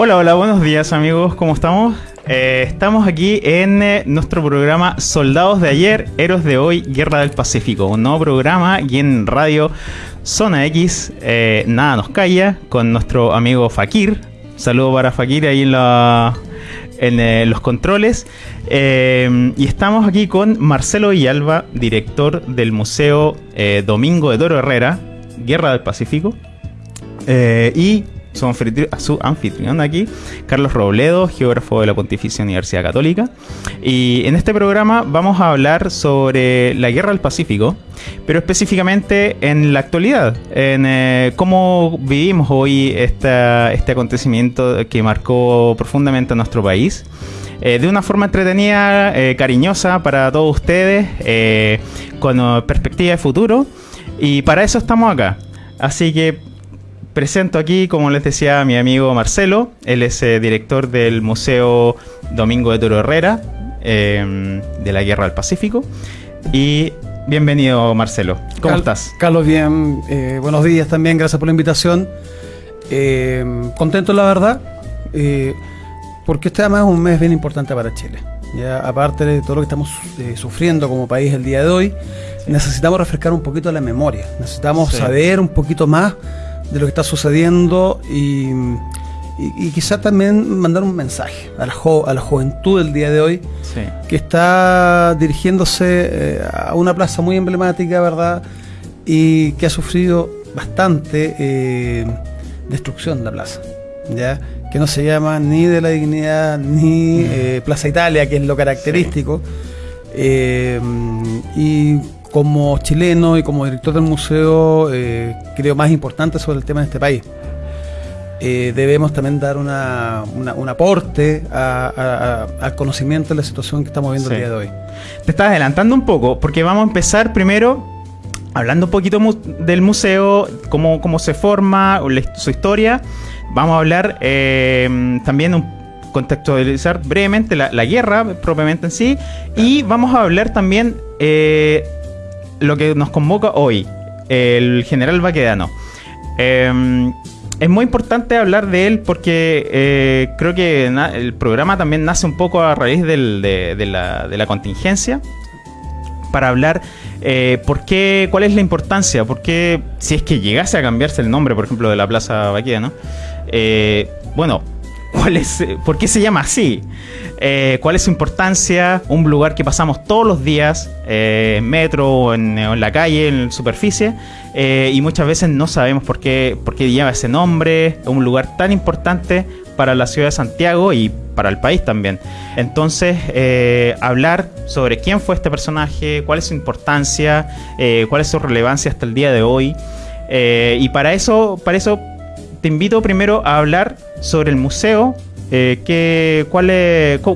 Hola, hola, buenos días amigos, ¿cómo estamos? Eh, estamos aquí en eh, nuestro programa Soldados de ayer, Héroes de hoy, Guerra del Pacífico, un nuevo programa aquí en Radio Zona X, eh, Nada nos calla, con nuestro amigo Fakir. Saludo para Fakir ahí en, en los controles. y estamos aquí con Marcelo Villalba, director del Museo Domingo de Toro Herrera, Guerra del Pacífico. y su, anfitrión, aquí, Carlos Robledo, geógrafo de la Pontificia Universidad Católica. Y en este programa vamos a hablar sobre la guerra del Pacífico, pero específicamente en la actualidad, en eh, cómo vivimos hoy este acontecimiento que marcó profundamente a nuestro país. Eh, de una forma entretenida, eh, cariñosa para todos ustedes, con perspectiva de futuro. Y para eso estamos acá. Así que presento aquí, como les decía, a mi amigo Marcelo. Él es eh, director del Museo Domingo de Toro Herrera em, de la Guerra del Pacífico. Y bienvenido, Marcelo. ¿Cómo estás? Carlos, bien. Eh, buenos días también. Gracias por la invitación. Em, contento, la verdad, eh, porque este además es un mes bien importante para Chile. Ya, aparte de todo lo que estamos sufriendo como país el día de hoy, necesitamos refrescar un poquito la memoria. Necesitamos saber un poquito más de lo que está sucediendo y, y, quizá también mandar un mensaje a la, a la juventud del día de hoy que está dirigiéndose eh, a una plaza muy emblemática, ¿verdad? Y que ha sufrido bastante eh, destrucción de la plaza, ¿ya? Que no se llama ni de la dignidad ni eh, Plaza Italia, que es lo característico. y como chileno y como director del museo, eh, creo más importante sobre el tema de este país. Eh, debemos también dar una, un aporte al conocimiento de la situación que estamos viendo el día de hoy. Te estás adelantando un poco, porque vamos a empezar primero hablando un poquito del museo, cómo, cómo se forma, su historia. Vamos a hablar eh, también un contextualizar brevemente la, la, guerra propiamente en sí y vamos a hablar también eh, lo que nos convoca hoy, el general Baquedano. Em, es muy importante hablar de él porque eh, creo que el programa también nace un poco a raíz de, la, contingencia para hablar eh, cuál es la importancia, por qué, si es que llegase a cambiarse el nombre, por ejemplo, de la Plaza Baquedano, eh, bueno, ¿cuál es, ¿por qué se llama así? Eh, cuál es su importancia, un lugar que pasamos todos los días, eh, en metro o en, la calle, en superficie, eh, y muchas veces no sabemos por qué, por qué lleva ese nombre, un lugar tan importante para la ciudad de Santiago y para el país también. Entonces, hablar sobre quién fue este personaje, cuál es su importancia, cuál es su relevancia hasta el día de hoy. y para eso, para eso te invito primero a hablar sobre el museo eh, ¿qué, cuál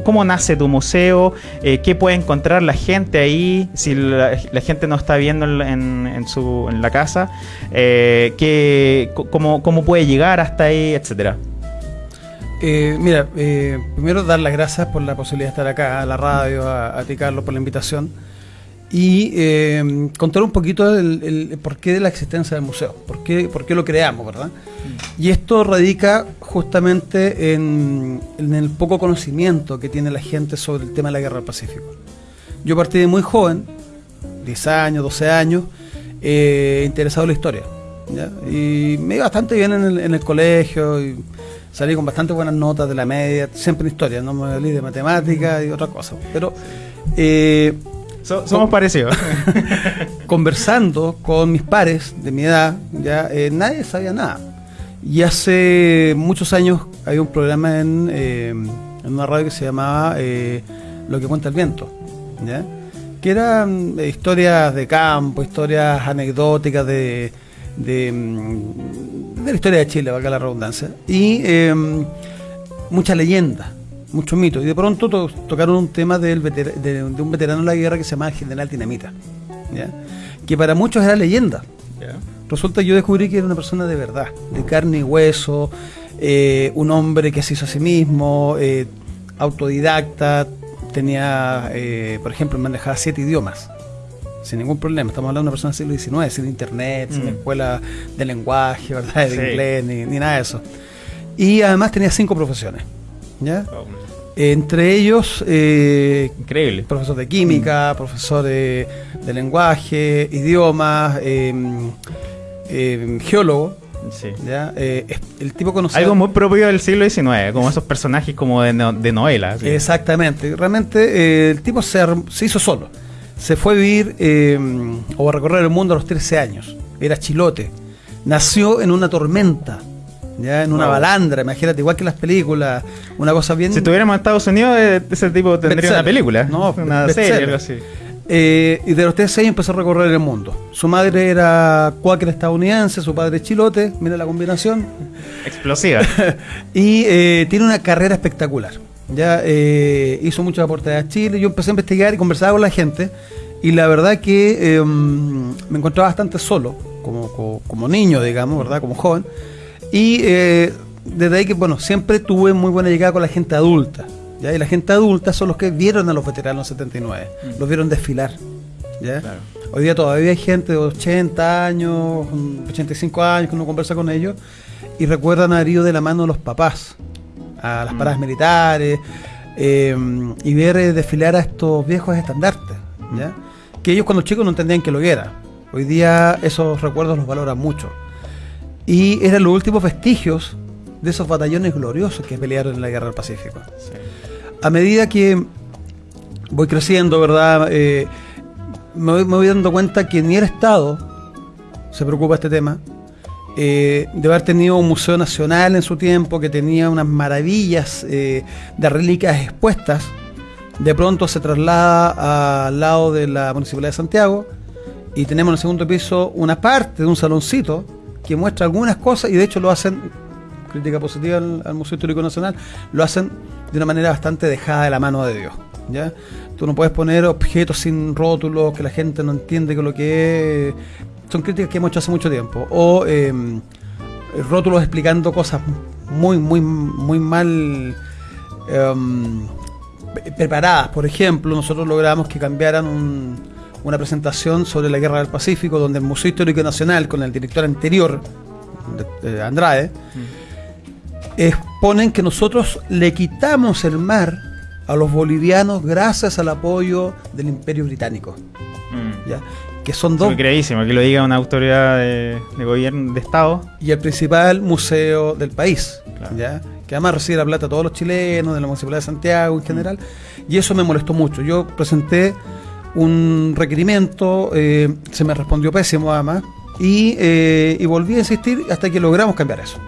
cómo, nace tu museo? Eh, ¿Qué puede encontrar la gente ahí si la, gente no está viendo en, su, en la casa? Eh, ¿qué, cómo, ¿Cómo puede llegar hasta ahí, etcétera? Eh, mira, primero dar las gracias por la posibilidad de estar acá, a la radio, a, a ti Carlos por la invitación y eh, contar un poquito el, porqué de la existencia del museo, por qué, por qué lo creamos, ¿verdad? Y esto radica justamente en, el poco conocimiento que tiene la gente sobre el tema de la guerra del Pacífico. Yo partí de muy joven, 10 años, 12 años, eh, interesado en la historia. Y me iba bastante bien en el, colegio y salí con bastante buenas notas de la media, siempre en historia, no me olvidé de matemáticas y otra cosa. Pero eh, somos parecidos. Conversando con mis pares de mi edad, ya eh, nadie sabía nada. Y hace muchos años había un programa en, eh, en una radio que se llamaba eh, Lo que cuenta el viento, ¿ya? que eran historias de campo, historias anecdóticas de, de, mm, la historia de Chile, valga la redundancia, y mucha leyenda muchos mitos. Y de pronto tocaron un tema del de, un veterano de la guerra que se llama General Dinamita, que para muchos era leyenda. Resulta que yo descubrí que era una persona de verdad, de carne y hueso, eh, un hombre que se hizo a sí mismo, eh, autodidacta, tenía, eh, por ejemplo, manejaba siete idiomas sin ningún problema. Estamos hablando de una persona del siglo XIX, sin internet, sin mm. escuela de lenguaje, ¿verdad? De inglés, ni, ni, nada de eso. y además tenía cinco profesiones. ¿ya? Entre ellos, eh, Increíble. profesor de química, profesor de, de lenguaje, idiomas, eh, eh, geólogo. Sí. ¿ya? Eh, el tipo conocía... Algo muy propio del siglo XIX, como esos personajes como de, no- de novela. Exactamente. Realmente el tipo se, se hizo solo. Se fue a vivir o a recorrer el mundo a los 13 años. Era chilote. Nació en una tormenta. Ya, en una Wow. balandra, imagínate, igual que las películas, una cosa bien... Si estuviéramos en Estados Unidos, eh, ese tipo tendría una película. No, una bestseller. serie, algo así. Eh, y de los 13 años empezó a recorrer el mundo. Su madre era cuáquer estadounidense, su padre chilote, mira la combinación. Explosiva. Y eh, tiene una carrera espectacular. Ya eh, hizo muchos aportes a Chile. Yo empecé a investigar y conversaba con la gente. Y la verdad que eh, me encontraba bastante solo, como, como, como niño, digamos, ¿verdad? Como joven. Y eh, desde ahí que, bueno, siempre tuve muy buena llegada con la gente adulta. ¿ya? Y la gente adulta son los que vieron a los veteranos 79, los vieron desfilar. ¿ya? Claro. Hoy día todavía hay gente de 80 años, 85 años que uno conversa con ellos y recuerdan haber ido de la mano de los papás a las paradas militares eh, y ver eh, desfilar a estos viejos estandartes, ¿ya? que ellos cuando chicos no entendían que lo era. Hoy día esos recuerdos los valoran mucho. Y eran los últimos vestigios de esos batallones gloriosos que pelearon en la Guerra del Pacífico Sí. a medida que voy creciendo, ¿verdad? Eh, me, voy, me voy dando cuenta que ni el Estado se preocupa de este tema. Eh, de haber tenido un museo nacional en su tiempo que tenía unas maravillas eh, de reliquias expuestas, de pronto se traslada al lado de la Municipalidad de Santiago y tenemos en el segundo piso una parte de un saloncito que muestra algunas cosas y de hecho lo hacen, crítica positiva al, Museo Histórico Nacional, lo hacen de una manera bastante dejada de la mano de Dios. ¿ya? Tú no puedes poner objetos sin rótulos que la gente no entiende que lo que es. Son críticas que hemos hecho hace mucho tiempo. O eh, rótulos explicando cosas muy, muy, muy mal em, pre- preparadas. Por ejemplo, nosotros logramos que cambiaran un- una presentación sobre la Guerra del Pacífico, donde el Museo Histórico Nacional, con el director anterior, de- de Andrade, exponen que nosotros le quitamos el mar a los bolivianos gracias al apoyo del Imperio Británico. Mm. ¿ya? Que son dos Muy creísimo que lo diga una autoridad de, de gobierno, de Estado. y el principal museo del país, Claro. ¿ya? que además recibe la plata a todos los chilenos, de la Municipalidad de Santiago en general, y eso me molestó mucho. Yo presenté un requerimiento, eh, se me respondió pésimo además, y, eh, y volví a insistir hasta que logramos cambiar eso.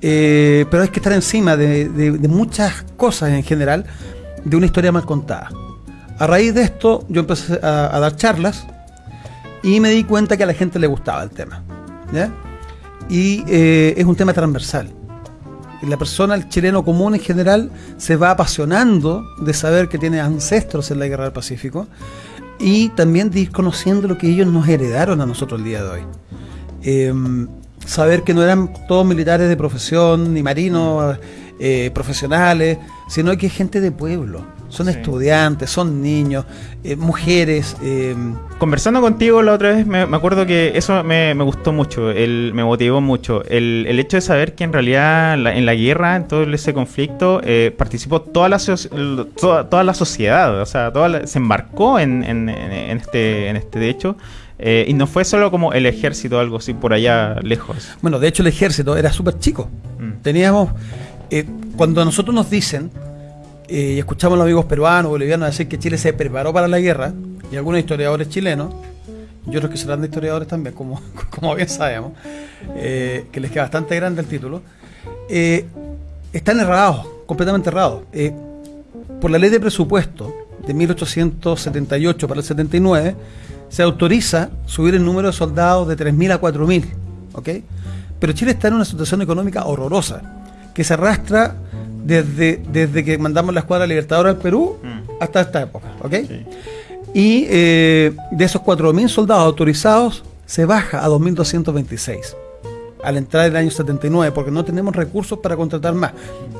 Eh, pero hay que estar encima de, muchas cosas en general, de una historia mal contada. A raíz de esto, yo empecé a, dar charlas y me di cuenta que a la gente le gustaba el tema. Y es un tema transversal. La persona, el chileno común en general, se va apasionando de saber que tiene ancestros en la Guerra del Pacífico y también de ir conociendo lo que ellos nos heredaron a nosotros el día de hoy. Em, saber que no eran todos militares de profesión, ni marinos eh, profesionales, sino que gente de pueblo. Son Sí. estudiantes, son niños, eh, mujeres. em, Conversando contigo la otra vez, me, me acuerdo que eso me, me gustó mucho, el, me motivó mucho. El, el hecho de saber que en realidad la- en la guerra, en todo ese conflicto, eh, participó toda la, toda, toda la sociedad, o sea, toda la- se embarcó en, en- en- en este, en este hecho. eh, y no fue solo como el ejército o algo así por allá lejos. Bueno, de hecho el ejército era súper chico. Mm. Teníamos, eh, cuando a nosotros nos dicen, eh, y escuchamos a los amigos peruanos, bolivianos decir que Chile se preparó para la guerra, y algunos historiadores chilenos, y otros que serán de historiadores también, como, como bien sabemos, eh, que les queda bastante grande el título, eh, están errados, completamente errados. Por la ley de presupuesto de 1878 para el 79, se autoriza subir el número de soldados de 3.000 a 4.000, ¿ok? Pero Chile está en una situación económica horrorosa, que se arrastra desde, desde que mandamos la escuadra libertadora al Perú Mm. hasta esta época, ¿ok? Sí. Y eh, de esos 4.000 soldados autorizados, se baja a 2.226 al entrar el año 79, porque no tenemos recursos para contratar más.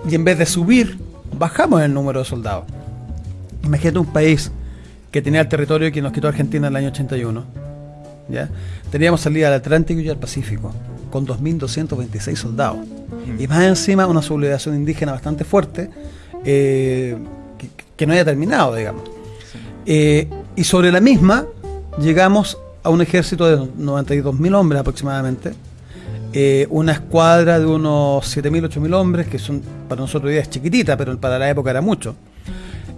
Y en vez de subir, bajamos el número de soldados. Imagínate un país que tenía el territorio que nos quitó Argentina en el año 81. ¿ya? Teníamos salida al Atlántico y al Pacífico. Con 2.226 soldados. Y más encima una sublevación indígena bastante fuerte, eh, que, no haya terminado, digamos. Eh, y sobre la misma llegamos a un ejército de 92.000 hombres aproximadamente, eh, una escuadra de unos 7.000, 8.000 hombres, que son para nosotros hoy es chiquitita, pero para la época era mucho,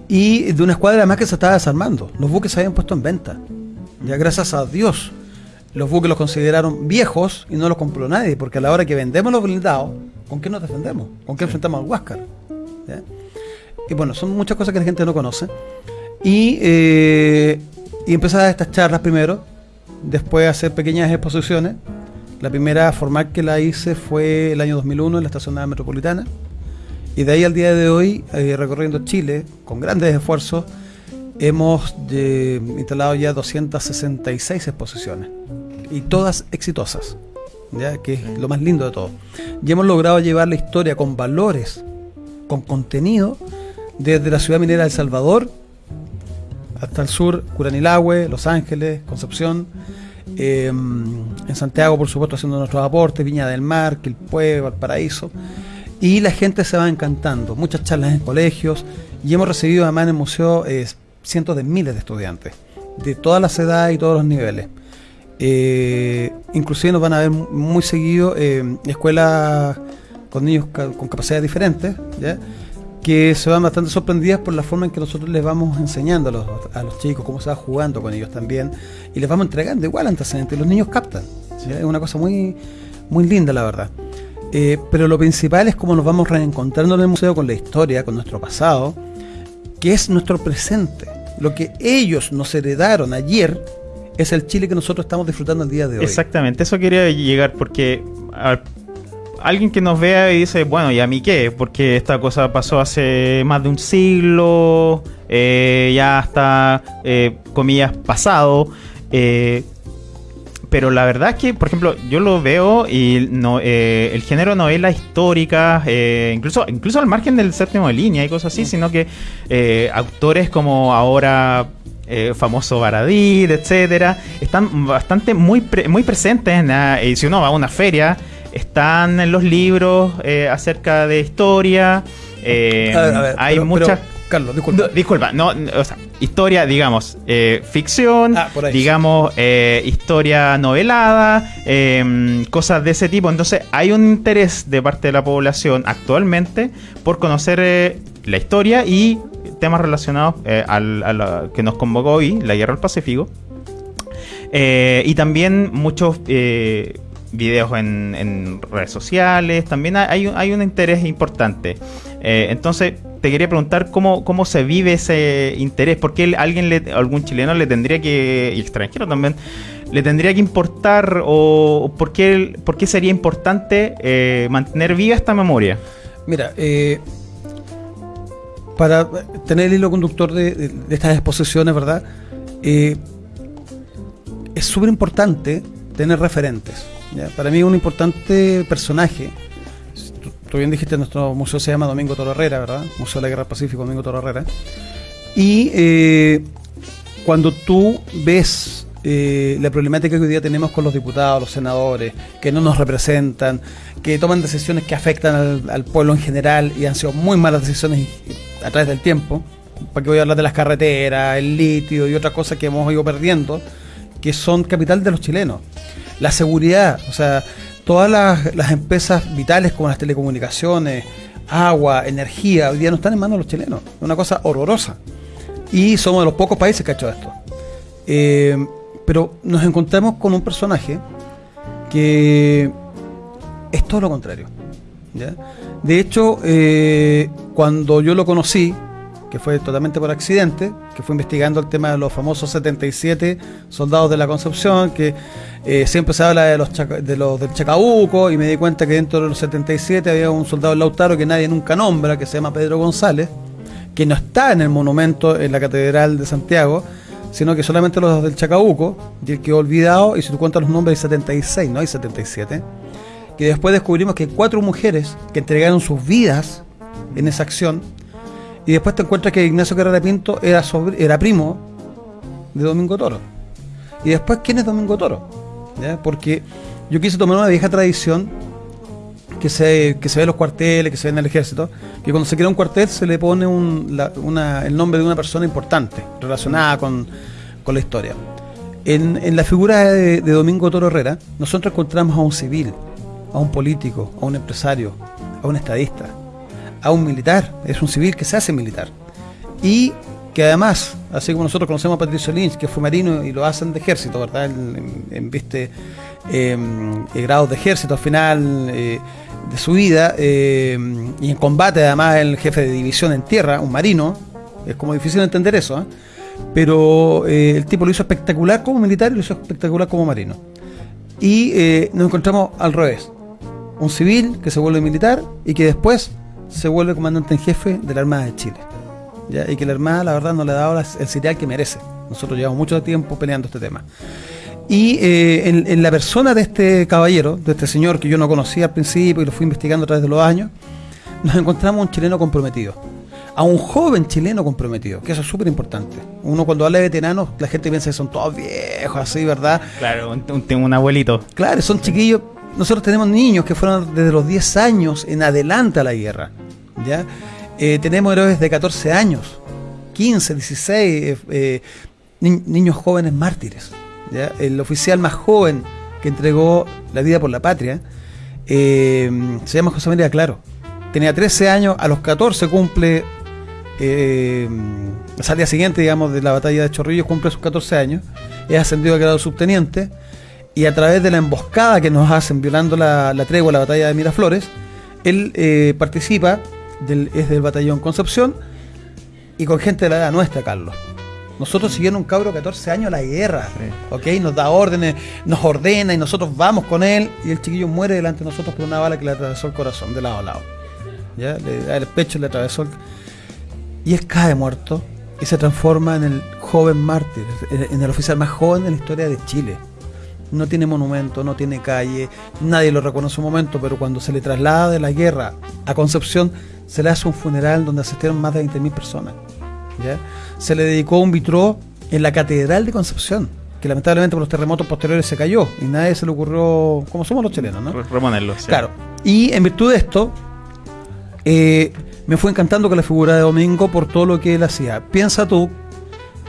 y de una escuadra más que se estaba desarmando. Los buques se habían puesto en venta. Ya gracias a Dios, los buques los consideraron viejos y no los compró nadie, porque a la hora que vendemos los blindados, ¿con qué nos defendemos? ¿Con qué enfrentamos al Huáscar? Y bueno, son muchas cosas que la gente no conoce. Y, eh, y empezar estas charlas primero, después hacer pequeñas exposiciones. La primera formal que la hice fue el año 2001 en la estación metropolitana. Y de ahí al día de hoy, eh, recorriendo Chile, con grandes esfuerzos, hemos eh, instalado ya 266 exposiciones. Y todas exitosas, ¿ya? que es lo más lindo de todo. Y hemos logrado llevar la historia con valores, con contenido, desde la ciudad minera de El Salvador hasta el sur, Curanilagüe, Los Ángeles, Concepción, em, en Santiago, por supuesto, haciendo nuestros aportes, Viña del Mar, Quilpué, Valparaíso. Y la gente se va encantando. Muchas charlas en colegios. Y hemos recibido además en el museo eh, cientos de miles de estudiantes, de todas las edades y todos los niveles. Eh, inclusive nos van a ver muy seguido eh, escuelas con niños con capacidades diferentes, que se van bastante sorprendidas por la forma en que nosotros les vamos enseñando a los, a los chicos, cómo se va jugando con ellos también, y les vamos entregando igual antecedentes, los niños captan, es una cosa muy, muy linda la verdad. Eh, pero lo principal es cómo nos vamos reencontrando en el museo con la historia, con nuestro pasado, que es nuestro presente. Lo que ellos nos heredaron ayer es el Chile que nosotros estamos disfrutando el día de hoy. Exactamente, eso quería llegar porque alguien que nos vea y dice, bueno, ¿y a mí qué? Porque esta cosa pasó hace más de un siglo, eh, ya está, eh, comillas, pasado. Eh, pero la verdad es que, por ejemplo, yo lo veo y no, el género novela histórica, incluso, incluso al margen del séptimo de línea y cosas así, sino que autores como ahora famoso Baradit, etcétera, están bastante muy, muy presentes en y si uno va a una feria están en los libros eh, acerca de historia. Eh, hay muchas. Carlos, disculpa. disculpa, no, o sea, historia, digamos, eh, ficción, ah, digamos, historia novelada, em, cosas de ese tipo. Entonces, hay un interés de parte de la población actualmente por conocer la historia y temas relacionados a lo que nos convocó hoy, la guerra del Pacífico. y también muchos videos en, redes sociales, también hay, hay un interés importante. Eh, entonces, te quería preguntar cómo, cómo se vive ese interés, porque alguien le, algún chileno le tendría que, y extranjero también, le tendría que importar o por qué, por qué sería importante eh, mantener viva esta memoria. Mira, eh, para tener el hilo conductor de, estas exposiciones, ¿verdad? es súper importante tener referentes. Para mí un importante personaje, tú, bien dijiste, nuestro museo se llama Domingo Toro Herrera, ¿verdad? Museo de la Guerra Pacífico Domingo Toro Herrera. Y eh, cuando tú ves eh, la problemática que hoy día tenemos con los diputados, los senadores, que no nos representan, que toman decisiones que afectan al, pueblo en general y han sido muy malas decisiones a través del tiempo. ¿Para qué voy a hablar de las carreteras, el litio y otras cosas que hemos ido perdiendo, que son capital de los chilenos? la seguridad, o sea, todas las, empresas vitales como las telecomunicaciones, agua, energía, hoy día no están en manos de los chilenos. Es una cosa horrorosa. Y somos de los pocos países que ha hecho esto. Eh, pero nos encontramos con un personaje que es todo lo contrario. De hecho, eh, cuando yo lo conocí, que fue totalmente por accidente, que fue investigando el tema de los famosos 77 soldados de la Concepción, que eh, siempre se habla de los, de los del Chacabuco, y me di cuenta que dentro de los 77 había un soldado Lautaro que nadie nunca nombra, que se llama Pedro González, que no está en el monumento en la Catedral de Santiago, sino que solamente los del Chacabuco, y el que olvidado, y si tú cuentas los nombres hay 76, no hay 77, que después descubrimos que cuatro mujeres que entregaron sus vidas en esa acción, y después te encuentras que Ignacio Carrera Pinto era, era primo de Domingo Toro. Y después, ¿quién es Domingo Toro? Porque yo quise tomar una vieja tradición que se, que se ve en los cuarteles, que se ve en el ejército, que cuando se crea un cuartel se le pone un, la- una- el nombre de una persona importante relacionada con, con la historia. En, en la figura de, de Domingo Toro Herrera, nosotros encontramos a un civil, a un político, a un empresario, a un estadista, a un militar, es un civil que se hace militar. Y que además, así como nosotros conocemos a Patricio Lynch, que fue marino y lo hacen de ejército, ¿verdad? En, en- viste eh, eh, grados de ejército al final eh, de su vida, eh, y en combate además el jefe de división en tierra, un marino, es como difícil de entender eso, ¿eh? pero el tipo lo hizo espectacular como militar y lo hizo espectacular como marino. Y nos encontramos al revés, un civil que se vuelve militar y que después se vuelve comandante en jefe de la Armada de Chile. ¿ya? Y que la Armada, la verdad, no le ha dado el serial que merece. Nosotros llevamos mucho tiempo peleando este tema. Y eh, en, en la persona de este caballero, de este señor que yo no conocía al principio y lo fui investigando a través de los años, nos encontramos un chileno comprometido. A un joven chileno comprometido, que eso es súper importante. Uno cuando habla de veteranos, la gente piensa que son todos viejos, así, ¿verdad? Claro, un, un- un abuelito. Claro, son chiquillos. Nosotros tenemos niños que fueron desde los 10 años en adelante a la guerra. ¿ya? Eh, tenemos héroes de 14 años, 15, 16, eh, eh, ni- niños jóvenes mártires. El oficial más joven que entregó la vida por la patria se llama José María Claro. Tenía 13 años, a los 14 cumple, al día siguiente, digamos, de la batalla de Chorrillos, cumple sus 14 años, es ascendido a grado subteniente y a través de la emboscada que nos hacen violando la, la tregua, la batalla de Miraflores, él eh, participa, del, es del batallón Concepción y con gente de la edad nuestra, Carlos. Nosotros siguiendo un cabro de 14 años a la guerra, Sí. ¿ok? Nos da órdenes, nos ordena y nosotros vamos con él y el chiquillo muere delante de nosotros por una bala que le atravesó el corazón de lado a lado. ¿Ya? Le da el pecho, le atravesó el... Y él cae muerto y se transforma en el joven mártir, en el oficial más joven de la historia de Chile. No tiene monumento, no tiene calle, nadie lo reconoce un momento, pero cuando se le traslada de la guerra a Concepción, se le hace un funeral donde asistieron más de 20.000 personas. ¿ya? Se le dedicó un vitró en la Catedral de Concepción, que lamentablemente por los terremotos posteriores se cayó y nadie se le ocurrió, como somos los chilenos, ¿no? Re- Reponerlo. sí. Claro. Y en virtud de esto, eh, me fue encantando con la figura de Domingo por todo lo que él hacía. Piensa tú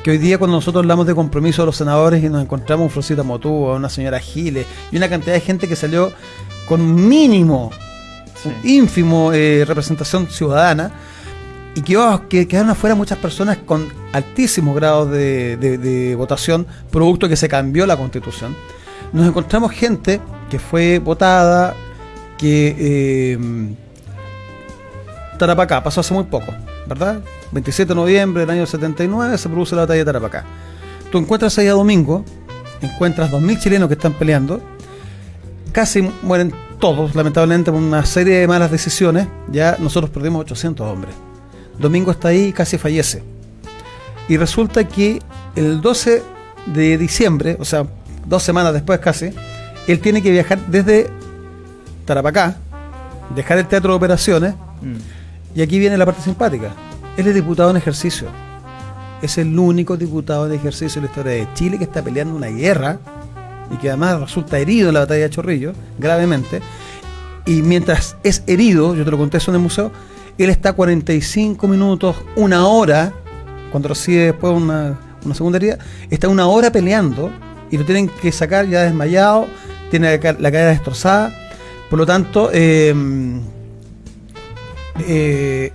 que hoy día cuando nosotros hablamos de compromiso de los senadores y nos encontramos a un Florcita Motú, a una señora Giles y una cantidad de gente que salió con mínimo, Sí. ínfimo eh, representación ciudadana y que, oh, que quedaron afuera muchas personas con altísimos grados de, de- de votación, producto que se cambió la constitución. Nos encontramos gente que fue votada, que eh, Tarapacá pasó hace muy poco, ¿verdad? 27 de noviembre del año 79 se produce la batalla de Tarapacá. Tú encuentras ahí a Domingo, encuentras 2.000 chilenos que están peleando, casi mueren todos, lamentablemente, por una serie de malas decisiones. Ya nosotros perdimos 800 hombres. Domingo está ahí y casi fallece. Y resulta que el 12 de diciembre, o sea, dos semanas después casi, él tiene que viajar desde Tarapacá, dejar el teatro de operaciones, Mm. y aquí viene la parte simpática. Él es diputado en ejercicio. Es el único diputado en ejercicio en la historia de Chile que está peleando una guerra y que además resulta herido en la batalla de Chorrillo, gravemente. Y mientras es herido, yo te lo conté eso en el museo, él está 45 minutos, una hora, cuando recibe después una, una segunda herida, está una hora peleando y lo tienen que sacar ya desmayado, tiene la, la cadera destrozada. Por lo tanto, eh, eh,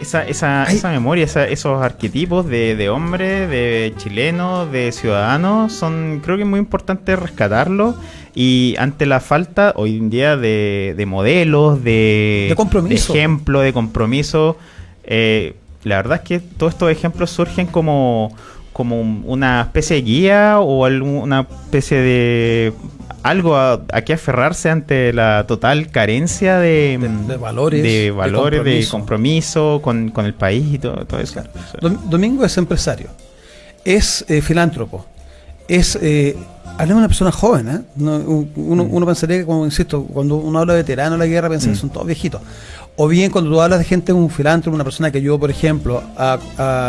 Esa, esa, esa memoria, esa- esos arquetipos de, de hombre, de chileno, de ciudadano, son creo que es muy importante rescatarlos y ante la falta hoy en día de, de modelos, de, De compromiso. de ejemplo, de compromiso, eh, la verdad es que todos estos ejemplos surgen como, como un- una especie de guía o algún- una especie de algo a, a que aferrarse ante la total carencia de, De- de valores, de de valores, de compromiso. compromiso, con, con el país y todo, todo eso. Claro. Domingo es empresario, es eh, filántropo, es eh, hablamos de una persona joven, ¿eh? Uno, Mm. uno pensaría que, como insisto, cuando uno habla de veterano de la guerra, piensa Mm. que son todos viejitos. O bien cuando tú hablas de gente, un filántropo, una persona que ayudó, por ejemplo, a,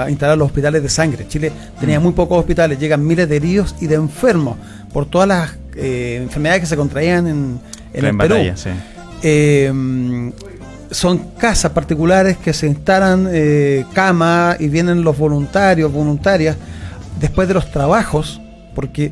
a instalar los hospitales de sangre. Chile tenía Mm. muy pocos hospitales, llegan miles de heridos y de enfermos por todas las eh, enfermedades que se contraían en, en En el Perú. batalla, sí. Eh, son casas particulares que se instalan eh, cama y vienen los voluntarios, voluntarias, después de los trabajos, porque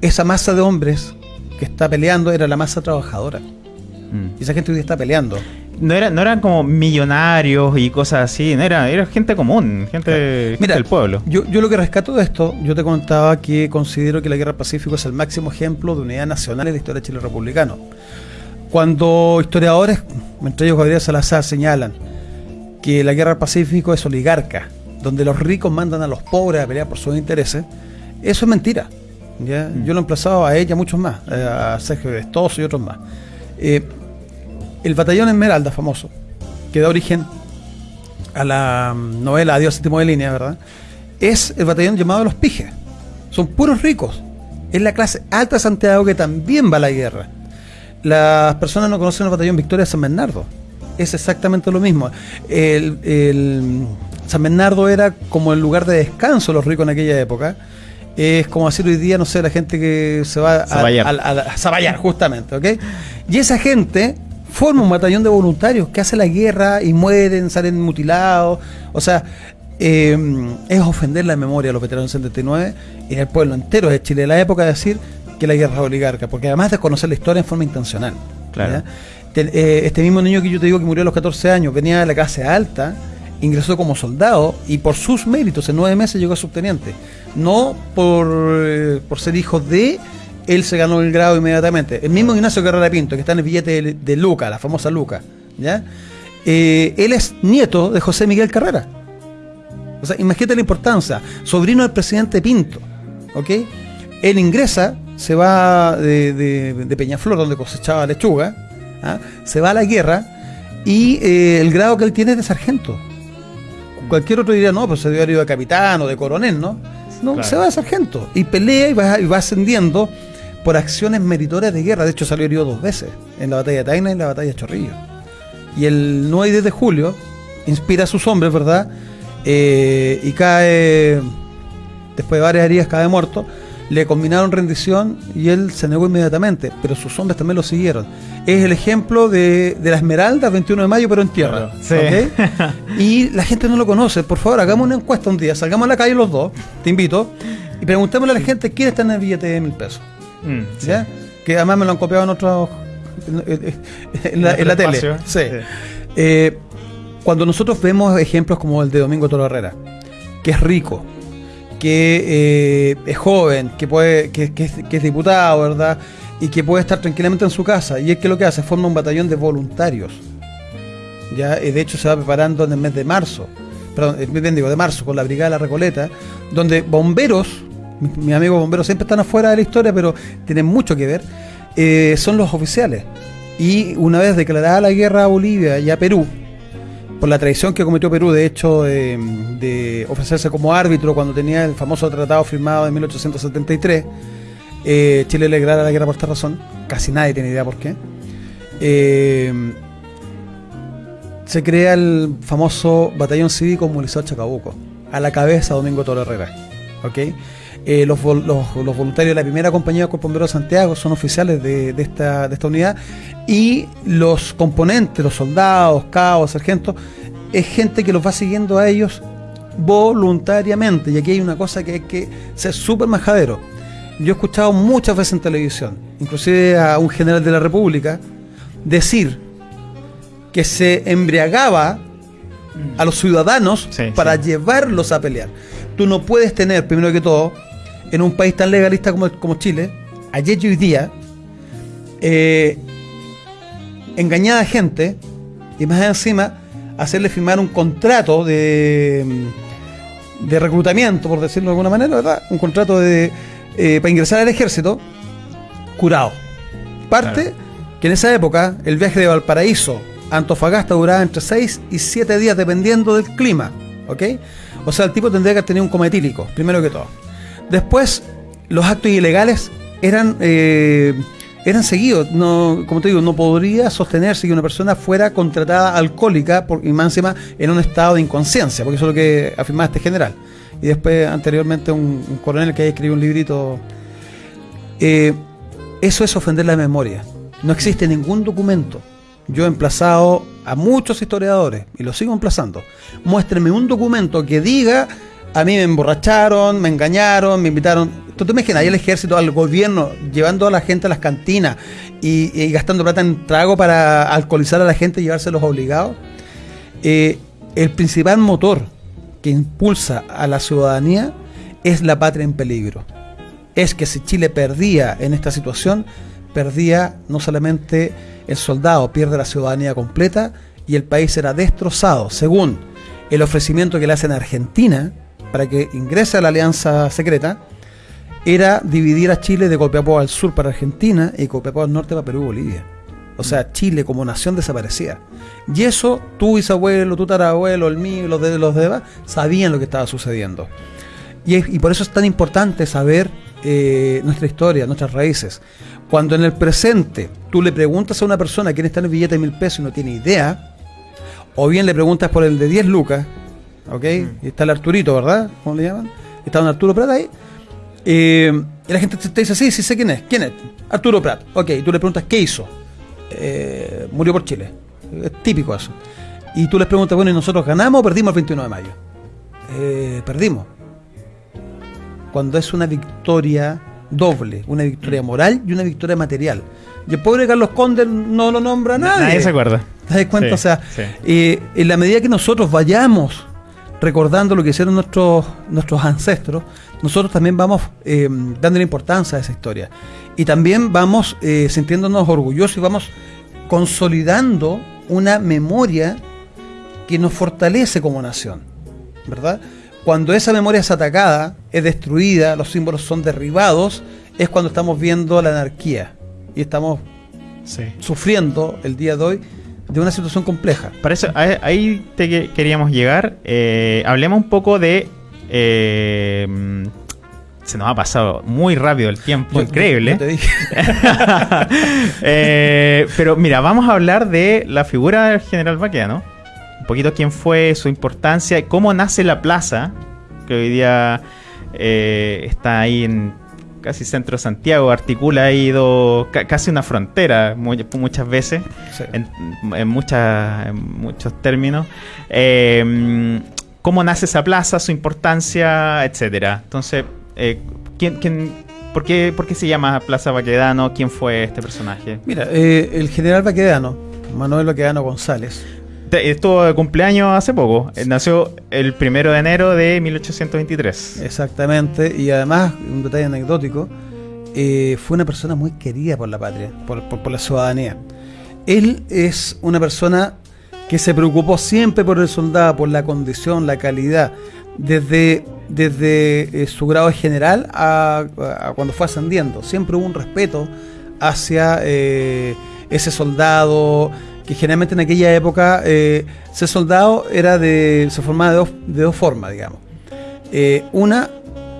esa masa de hombres que está peleando era la masa trabajadora. Mm. Y esa gente hoy día está peleando. No, era, no eran como millonarios y cosas así, no era, era gente común, gente, gente Mira, del pueblo. Yo, yo lo que rescato de esto, yo te contaba que considero que la Guerra del Pacífico es el máximo ejemplo de unidad nacional en la historia de Chile republicano. Cuando historiadores, entre ellos Gabriel Salazar, señalan que la Guerra del Pacífico es oligarca, donde los ricos mandan a los pobres a pelear por sus intereses, eso es mentira. ¿ya? Mm. Yo lo he emplazado a ella muchos más, eh, a Sergio Vestoso y otros más. Eh, el batallón Esmeralda, famoso, que da origen a la mm, novela Adiós séptimo de línea, ¿verdad? Es el batallón llamado Los Pijes. Son puros ricos. Es la clase alta de Santiago que también va a la guerra. Las personas no conocen el batallón Victoria de San Bernardo. Es exactamente lo mismo. El, el- San Bernardo era como el lugar de descanso de los ricos en aquella época. Es como decir hoy día, no sé, la gente que se va a, Zaballar. a- a- a Zaballar, justamente, ¿ok? Y esa gente forma un batallón de voluntarios que hace la guerra y mueren, salen mutilados. O sea, eh, es ofender la memoria de los veteranos del 79 y del pueblo entero de Chile de la época decir que la guerra es oligarca, porque además de conocer la historia en forma intencional. Claro. eh, este mismo niño que yo te digo que murió a los 14 años venía de la clase alta, ingresó como soldado y por sus méritos en nueve meses llegó a subteniente. No por, eh, por ser hijo de, él se ganó el grado inmediatamente. El mismo Ignacio Carrera Pinto, que está en el billete de, de Luca, la famosa Luca, ¿ya? Eh, él es nieto de José Miguel Carrera. O sea, imagínate la importancia. Sobrino del presidente Pinto. ¿Ok? Él ingresa, se va de, de- de Peñaflor, donde cosechaba lechuga, ¿ah? se va a la guerra y eh, el grado que él tiene es de sargento. Cualquier otro diría, no, pues se debe haber ido de capitán o de coronel, ¿no? No, Claro. se va de sargento y pelea y va, y va ascendiendo por acciones meritorias de guerra. De hecho, salió herido dos veces, en la batalla de Taina y en la batalla de Chorrillo. Y el 9 y 10 de julio inspira a sus hombres, ¿verdad? Eh, y cae, después de varias heridas, cae muerto. Le combinaron rendición y él se negó inmediatamente, pero sus hombres también lo siguieron. Es el ejemplo de, de la Esmeralda, 21 de mayo, pero en tierra. Claro, sí. Y la gente no lo conoce. Por favor, hagamos una encuesta un día, salgamos a la calle los dos, te invito, y preguntémosle a la gente quién está en el billete de mil pesos. Mm. Que además me lo han copiado en otros. en, la, En tele. espacio. Sí. Sí. Eh, cuando nosotros vemos ejemplos como el de Domingo Toro Herrera, que es rico, que eh, es joven, que puede, que, que es, que es diputado, ¿verdad? Y que puede estar tranquilamente en su casa. Y es que lo que hace, forma un batallón de voluntarios. Ya, de hecho, se va preparando en el mes de marzo, perdón, el mes de marzo, con la Brigada de la Recoleta, donde bomberos, mi- mis amigos bomberos siempre están afuera de la historia, pero tienen mucho que ver, eh, son los oficiales. Y una vez declarada la guerra a Bolivia y a Perú, por la traición que cometió Perú, de hecho, de, de ofrecerse como árbitro cuando tenía el famoso tratado firmado en 1873, eh, Chile le declara la guerra por esta razón, casi nadie tiene idea por qué. Eh, se crea el famoso batallón cívico movilizado Chacabuco, a la cabeza Domingo Toro Herrera. ¿ok? Eh, los, los- los voluntarios de la primera compañía de Cuerpo Bombero de Santiago son oficiales de, de esta, de esta unidad y los componentes, los soldados, cabos, sargentos, es gente que los va siguiendo a ellos voluntariamente. Y aquí hay una cosa que hay que ser súper majadero. Yo he escuchado muchas veces en televisión, inclusive a un general de la República, decir que se embriagaba a los ciudadanos Sí, para sí. llevarlos a pelear. Tú no puedes tener, primero que todo, en un país tan legalista como, como Chile, ayer y hoy día, eh, engañar a gente y más encima hacerle firmar un contrato de, de reclutamiento, por decirlo de alguna manera, ¿verdad? Un contrato de, eh, para ingresar al ejército curado. Parte Claro. que en esa época el viaje de Valparaíso a Antofagasta duraba entre 6 y 7 días dependiendo del clima. ¿Ok? O sea, el tipo tendría que tener un coma etílico, primero que todo. Después, los actos ilegales eran, eh, eran seguidos. No, como te digo, no podría sostenerse que una persona fuera contratada alcohólica por, y más encima en un estado de inconsciencia, porque eso es lo que afirmaba este general. Y después, anteriormente, un, coronel que ahí escribió un librito. Eh, Eso es ofender la memoria. No existe ningún documento. Yo he emplazado a muchos historiadores, y lo sigo emplazando, muéstrenme un documento que diga, a mí me emborracharon, me engañaron, me invitaron. ¿Tú te imaginas ahí el ejército, al gobierno, llevando a la gente a las cantinas y, gastando plata en trago para alcoholizar a la gente y llevárselos obligados? Eh, el principal motor que impulsa a la ciudadanía es la patria en peligro. Es que si Chile perdía en esta situación, perdía no solamente el soldado, pierde la ciudadanía completa y el país era destrozado, según el ofrecimiento que le hacen a Argentina para que ingrese a la alianza secreta, era dividir a Chile de Copiapó al sur para Argentina y Copiapó al norte para Perú y Bolivia. O sea, Chile como nación desaparecía. Y eso, tu bisabuelo, tu tarabuelo, el mío, los de los demás, sabían lo que estaba sucediendo. Y, y por eso es tan importante saber eh, nuestra historia, nuestras raíces. Cuando en el presente tú le preguntas a una persona quién está en el billete de mil pesos y no tiene idea, o bien le preguntas por el de 10 lucas, ¿ok? Y está el Arturito, ¿verdad? ¿Cómo le llaman? Está un Arturo Prat ahí. Eh, y la gente te dice, sí, sí sé quién es. ¿Quién es? Arturo Prat. Ok, y tú le preguntas, ¿qué hizo? Eh, murió por Chile. Es típico eso. Y tú les preguntas, bueno, ¿y nosotros ganamos o perdimos el 21 de mayo? Eh, perdimos. Cuando es una victoria doble, una victoria mm. moral y una victoria material. Y el pobre Carlos Conde no lo nombra nadie. Nadie se acuerda. ¿Te das cuenta? o sea, eh, en la medida que nosotros vayamos recordando lo que hicieron nuestros, nuestros ancestros, nosotros también vamos eh, dándole importancia a esa historia. Y también vamos eh, sintiéndonos orgullosos y vamos consolidando una memoria que nos fortalece como nación, ¿verdad? Cuando esa memoria es atacada, es destruida, los símbolos son derribados, es cuando estamos viendo la anarquía y estamos sufriendo el día de hoy de una situación compleja. Para eso, ahí te queríamos llegar. Eh, hablemos un poco de eh, se nos ha pasado muy rápido el tiempo, increíble. Eh, pero mira, vamos a hablar de la figura del general Baqueano. Un poquito quién fue, su importancia, y cómo nace la plaza, que hoy día eh, está ahí en casi centro de Santiago, articula ahí dos, casi una frontera muchas veces, en, en, muchos términos. Eh, cómo nace esa plaza, su importancia, etcétera. Entonces, eh, ¿quién, quién, por, qué, por, qué, se llama Plaza Baquedano? ¿Quién fue este personaje? Mira, eh, el general Baquedano, Manuel Baquedano González. Estuvo de cumpleaños hace poco. Eh, nació el primero de enero de 1823. Exactamente. Y además, un detalle anecdótico, eh, fue una persona muy querida por la patria, por, por la ciudadanía. Él es una persona que se preocupó siempre por el soldado, por la condición, la calidad, desde desde eh, su grado general a, cuando fue ascendiendo. Siempre hubo un respeto hacia ese soldado, que generalmente en aquella época eh, ese soldado era de, se formaba de dos, de dos formas, digamos. una,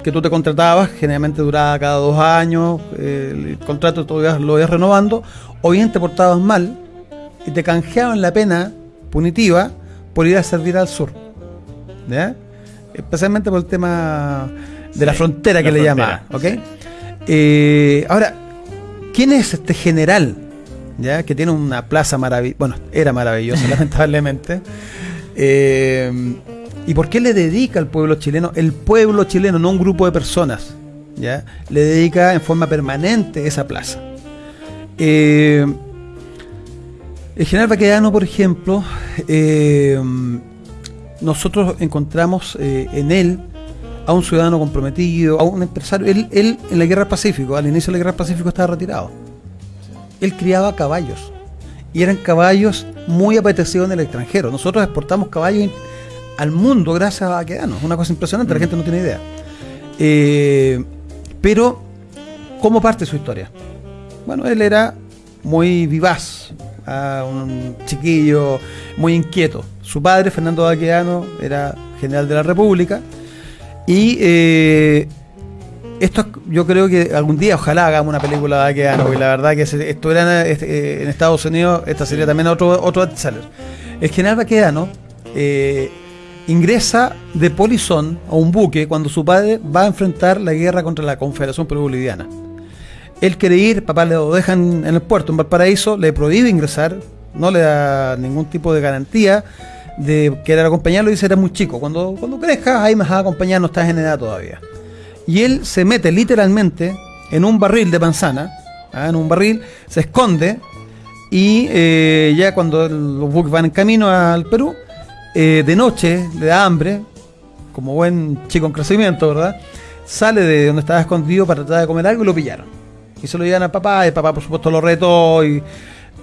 que tú te contratabas, generalmente duraba cada dos años, el contrato todavía lo ibas renovando, o bien te portabas mal y te canjeaban la pena punitiva por ir a servir al sur. ¿Ya? especialmente por el tema de la frontera que le llama. Eh, ahora, ¿quién es este general? ¿Ya? Que tiene una plaza maravillosa, bueno, era maravillosa, lamentablemente. Eh, ¿Y por qué le dedica al pueblo chileno? El pueblo chileno, no un grupo de personas, ¿ya? Le dedica en forma permanente esa plaza. Eh, el general Baquedano, por ejemplo, nosotros encontramos eh, en él a un ciudadano comprometido, a un empresario. Él, él en la Guerra del Pacífico, al inicio de la Guerra Pacífico estaba retirado. Él criaba caballos. Y eran caballos muy apetecidos en el extranjero. Nosotros exportamos caballos al mundo gracias a Baquedano. Una cosa impresionante, la gente no tiene idea. Eh, pero, ¿cómo parte su historia? Bueno, él era muy vivaz, un chiquillo muy inquieto. Su padre, Fernando Baqueano, era general de la República. Y eh, esto yo creo que algún día ojalá hagamos una película de Baqueano, y la verdad que esto era eh, en Estados Unidos, esta sería también otro, otro seller El general Baqueano eh, ingresa de polizón a un buque cuando su padre va a enfrentar la guerra contra la Confederación Perú-Boliviana. Él quiere ir, papá le lo dejan en el puerto, en Valparaíso, le prohíbe ingresar, no le da ningún tipo de garantía de querer acompañarlo y dice, era muy chico, cuando, cuando crezcas ahí me vas a acompañar, no estás en edad todavía. Y él se mete literalmente en un barril de manzana, ¿ah? en un barril, se esconde y eh, ya cuando los buques van en camino al Perú, eh, de noche le da hambre, como buen chico en crecimiento, ¿verdad? Sale de donde estaba escondido para tratar de comer algo y lo pillaron. Y se lo llevan al papá, y el papá por supuesto lo retó y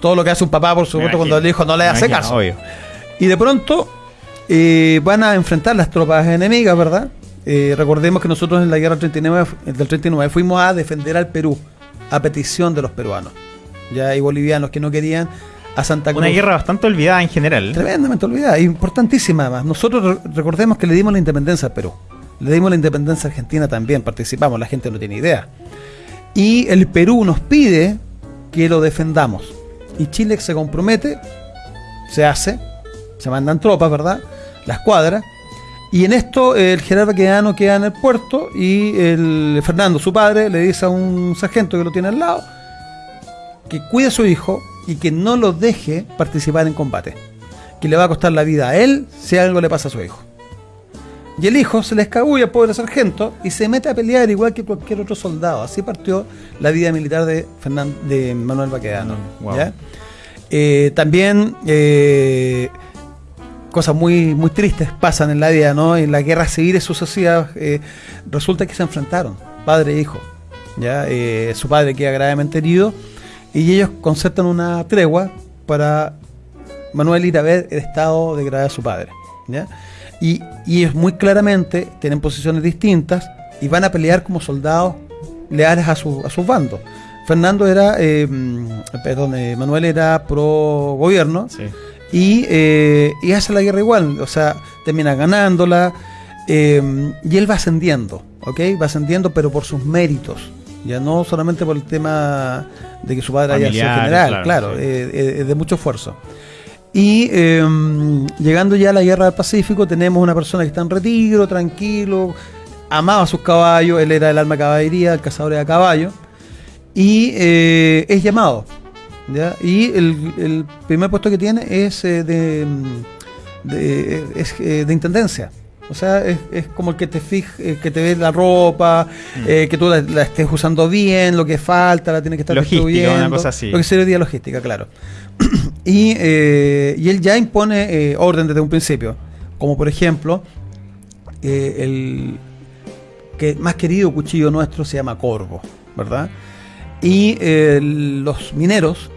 todo lo que hace un papá, por supuesto, cuando el hijo no le hace caso. Y de pronto eh, van a enfrentar las tropas enemigas, ¿verdad? Eh, recordemos que nosotros en la guerra 39, del 39 fuimos a defender al Perú, a petición de los peruanos. Ya hay bolivianos que no querían a Santa Cruz. Una guerra bastante olvidada en general. Tremendamente olvidada, importantísima además. Nosotros recordemos que le dimos la independencia al Perú. Le dimos la independencia a Argentina también, participamos, la gente no tiene idea. Y el Perú nos pide que lo defendamos. Y Chile se compromete, se hace, se mandan tropas, ¿verdad? La escuadra. Y en esto el general Baquedano queda en el puerto y el Fernando, su padre, le dice a un sargento que lo tiene al lado que cuide a su hijo y que no lo deje participar en combate. Que le va a costar la vida a él si algo le pasa a su hijo. Y el hijo se le escabulla al pobre sargento y se mete a pelear igual que cualquier otro soldado. Así partió la vida militar de, de Manuel Baquedano. Eh, también eh, cosas muy, muy tristes pasan en la vida, ¿no? En la guerra civil sucesivas eh, resulta que se enfrentaron, padre e hijo. ¿ya? su padre queda gravemente herido y ellos concertan una tregua para Manuel ir a ver el estado de gravedad de su padre. ¿ya? Y, ellos muy claramente tienen posiciones distintas y van a pelear como soldados leales a, su, a sus bandos. Fernando era, eh, perdón, eh, Manuel era pro gobierno y, eh, y, hace la guerra igual, o sea, termina ganándola y él va ascendiendo, ¿ok? Va ascendiendo pero por sus méritos, ya no solamente por el tema de que su padre haya sido general, claro, es de mucho esfuerzo. Y em, llegando ya a la guerra del Pacífico, tenemos una persona que está en retiro, tranquilo, amaba a sus caballos, él era el alma caballería, el cazador de caballo, y eh, es llamado. Y el, primer puesto que tiene es eh, de, de, eh, de intendencia. O sea, es, como el que te fije, que te ve la ropa, mm. que tú la, estés usando bien, lo que falta, la tienes que estar logística, una cosa así. Lo que sería logística, claro. y, eh, y, él ya impone eh, orden desde un principio. Como por ejemplo, eh, el que más querido cuchillo nuestro se llama Corvo, ¿verdad? Y los mineros,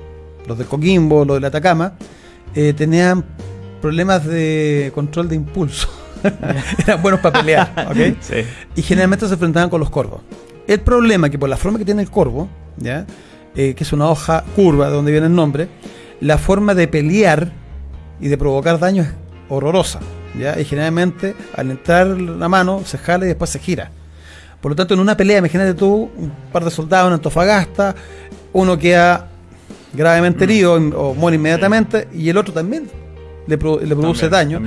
los de Coquimbo, los de Atacama, tenían problemas de control de impulso. Eran buenos para pelear, ¿ok? Y generalmente se enfrentaban con los corvos. El problema es que por la forma que tiene el corvo, ¿ya? que es una hoja curva de donde viene el nombre, la forma de pelear y de provocar daño es horrorosa. ¿ya? Y generalmente al entrar la mano se jala y después se gira. Por lo tanto, en una pelea, imagínate tú, un par de soldados en Antofagasta, uno queda gravemente mm. herido o muere inmediatamente y el otro también le, produce daño,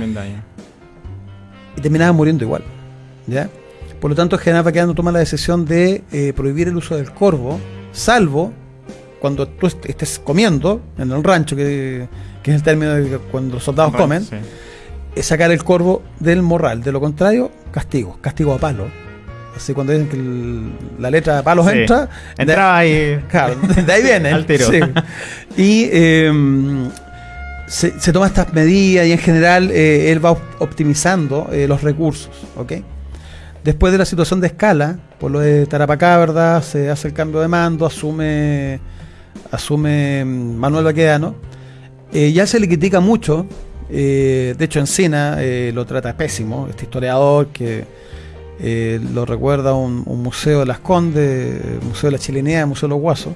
Y terminaba muriendo igual. ¿ya? Por lo tanto, el general Baquedano toma la decisión de eh, prohibir el uso del corvo, salvo cuando tú estés comiendo en el rancho, que, es el término de cuando los soldados comen, es sacar el corvo del morral. De lo contrario, castigo, castigo a palo. Así cuando dicen que la letra de palos entra. Entraba ahí. Claro, de ahí viene. Al tiro. Y em, se, se toma estas medidas y en general eh, él va optimizando eh, los recursos. ¿ok? Después de la situación de escala, por lo de Tarapacá, ¿verdad? Se hace el cambio de mando, asume asume Manuel Baquedano, eh, ya se le critica mucho, eh, de hecho Encina eh, lo trata pésimo, este historiador que lo recuerda un, museo de las Condes, Museo de la Chilenea, Museo de los Guasos,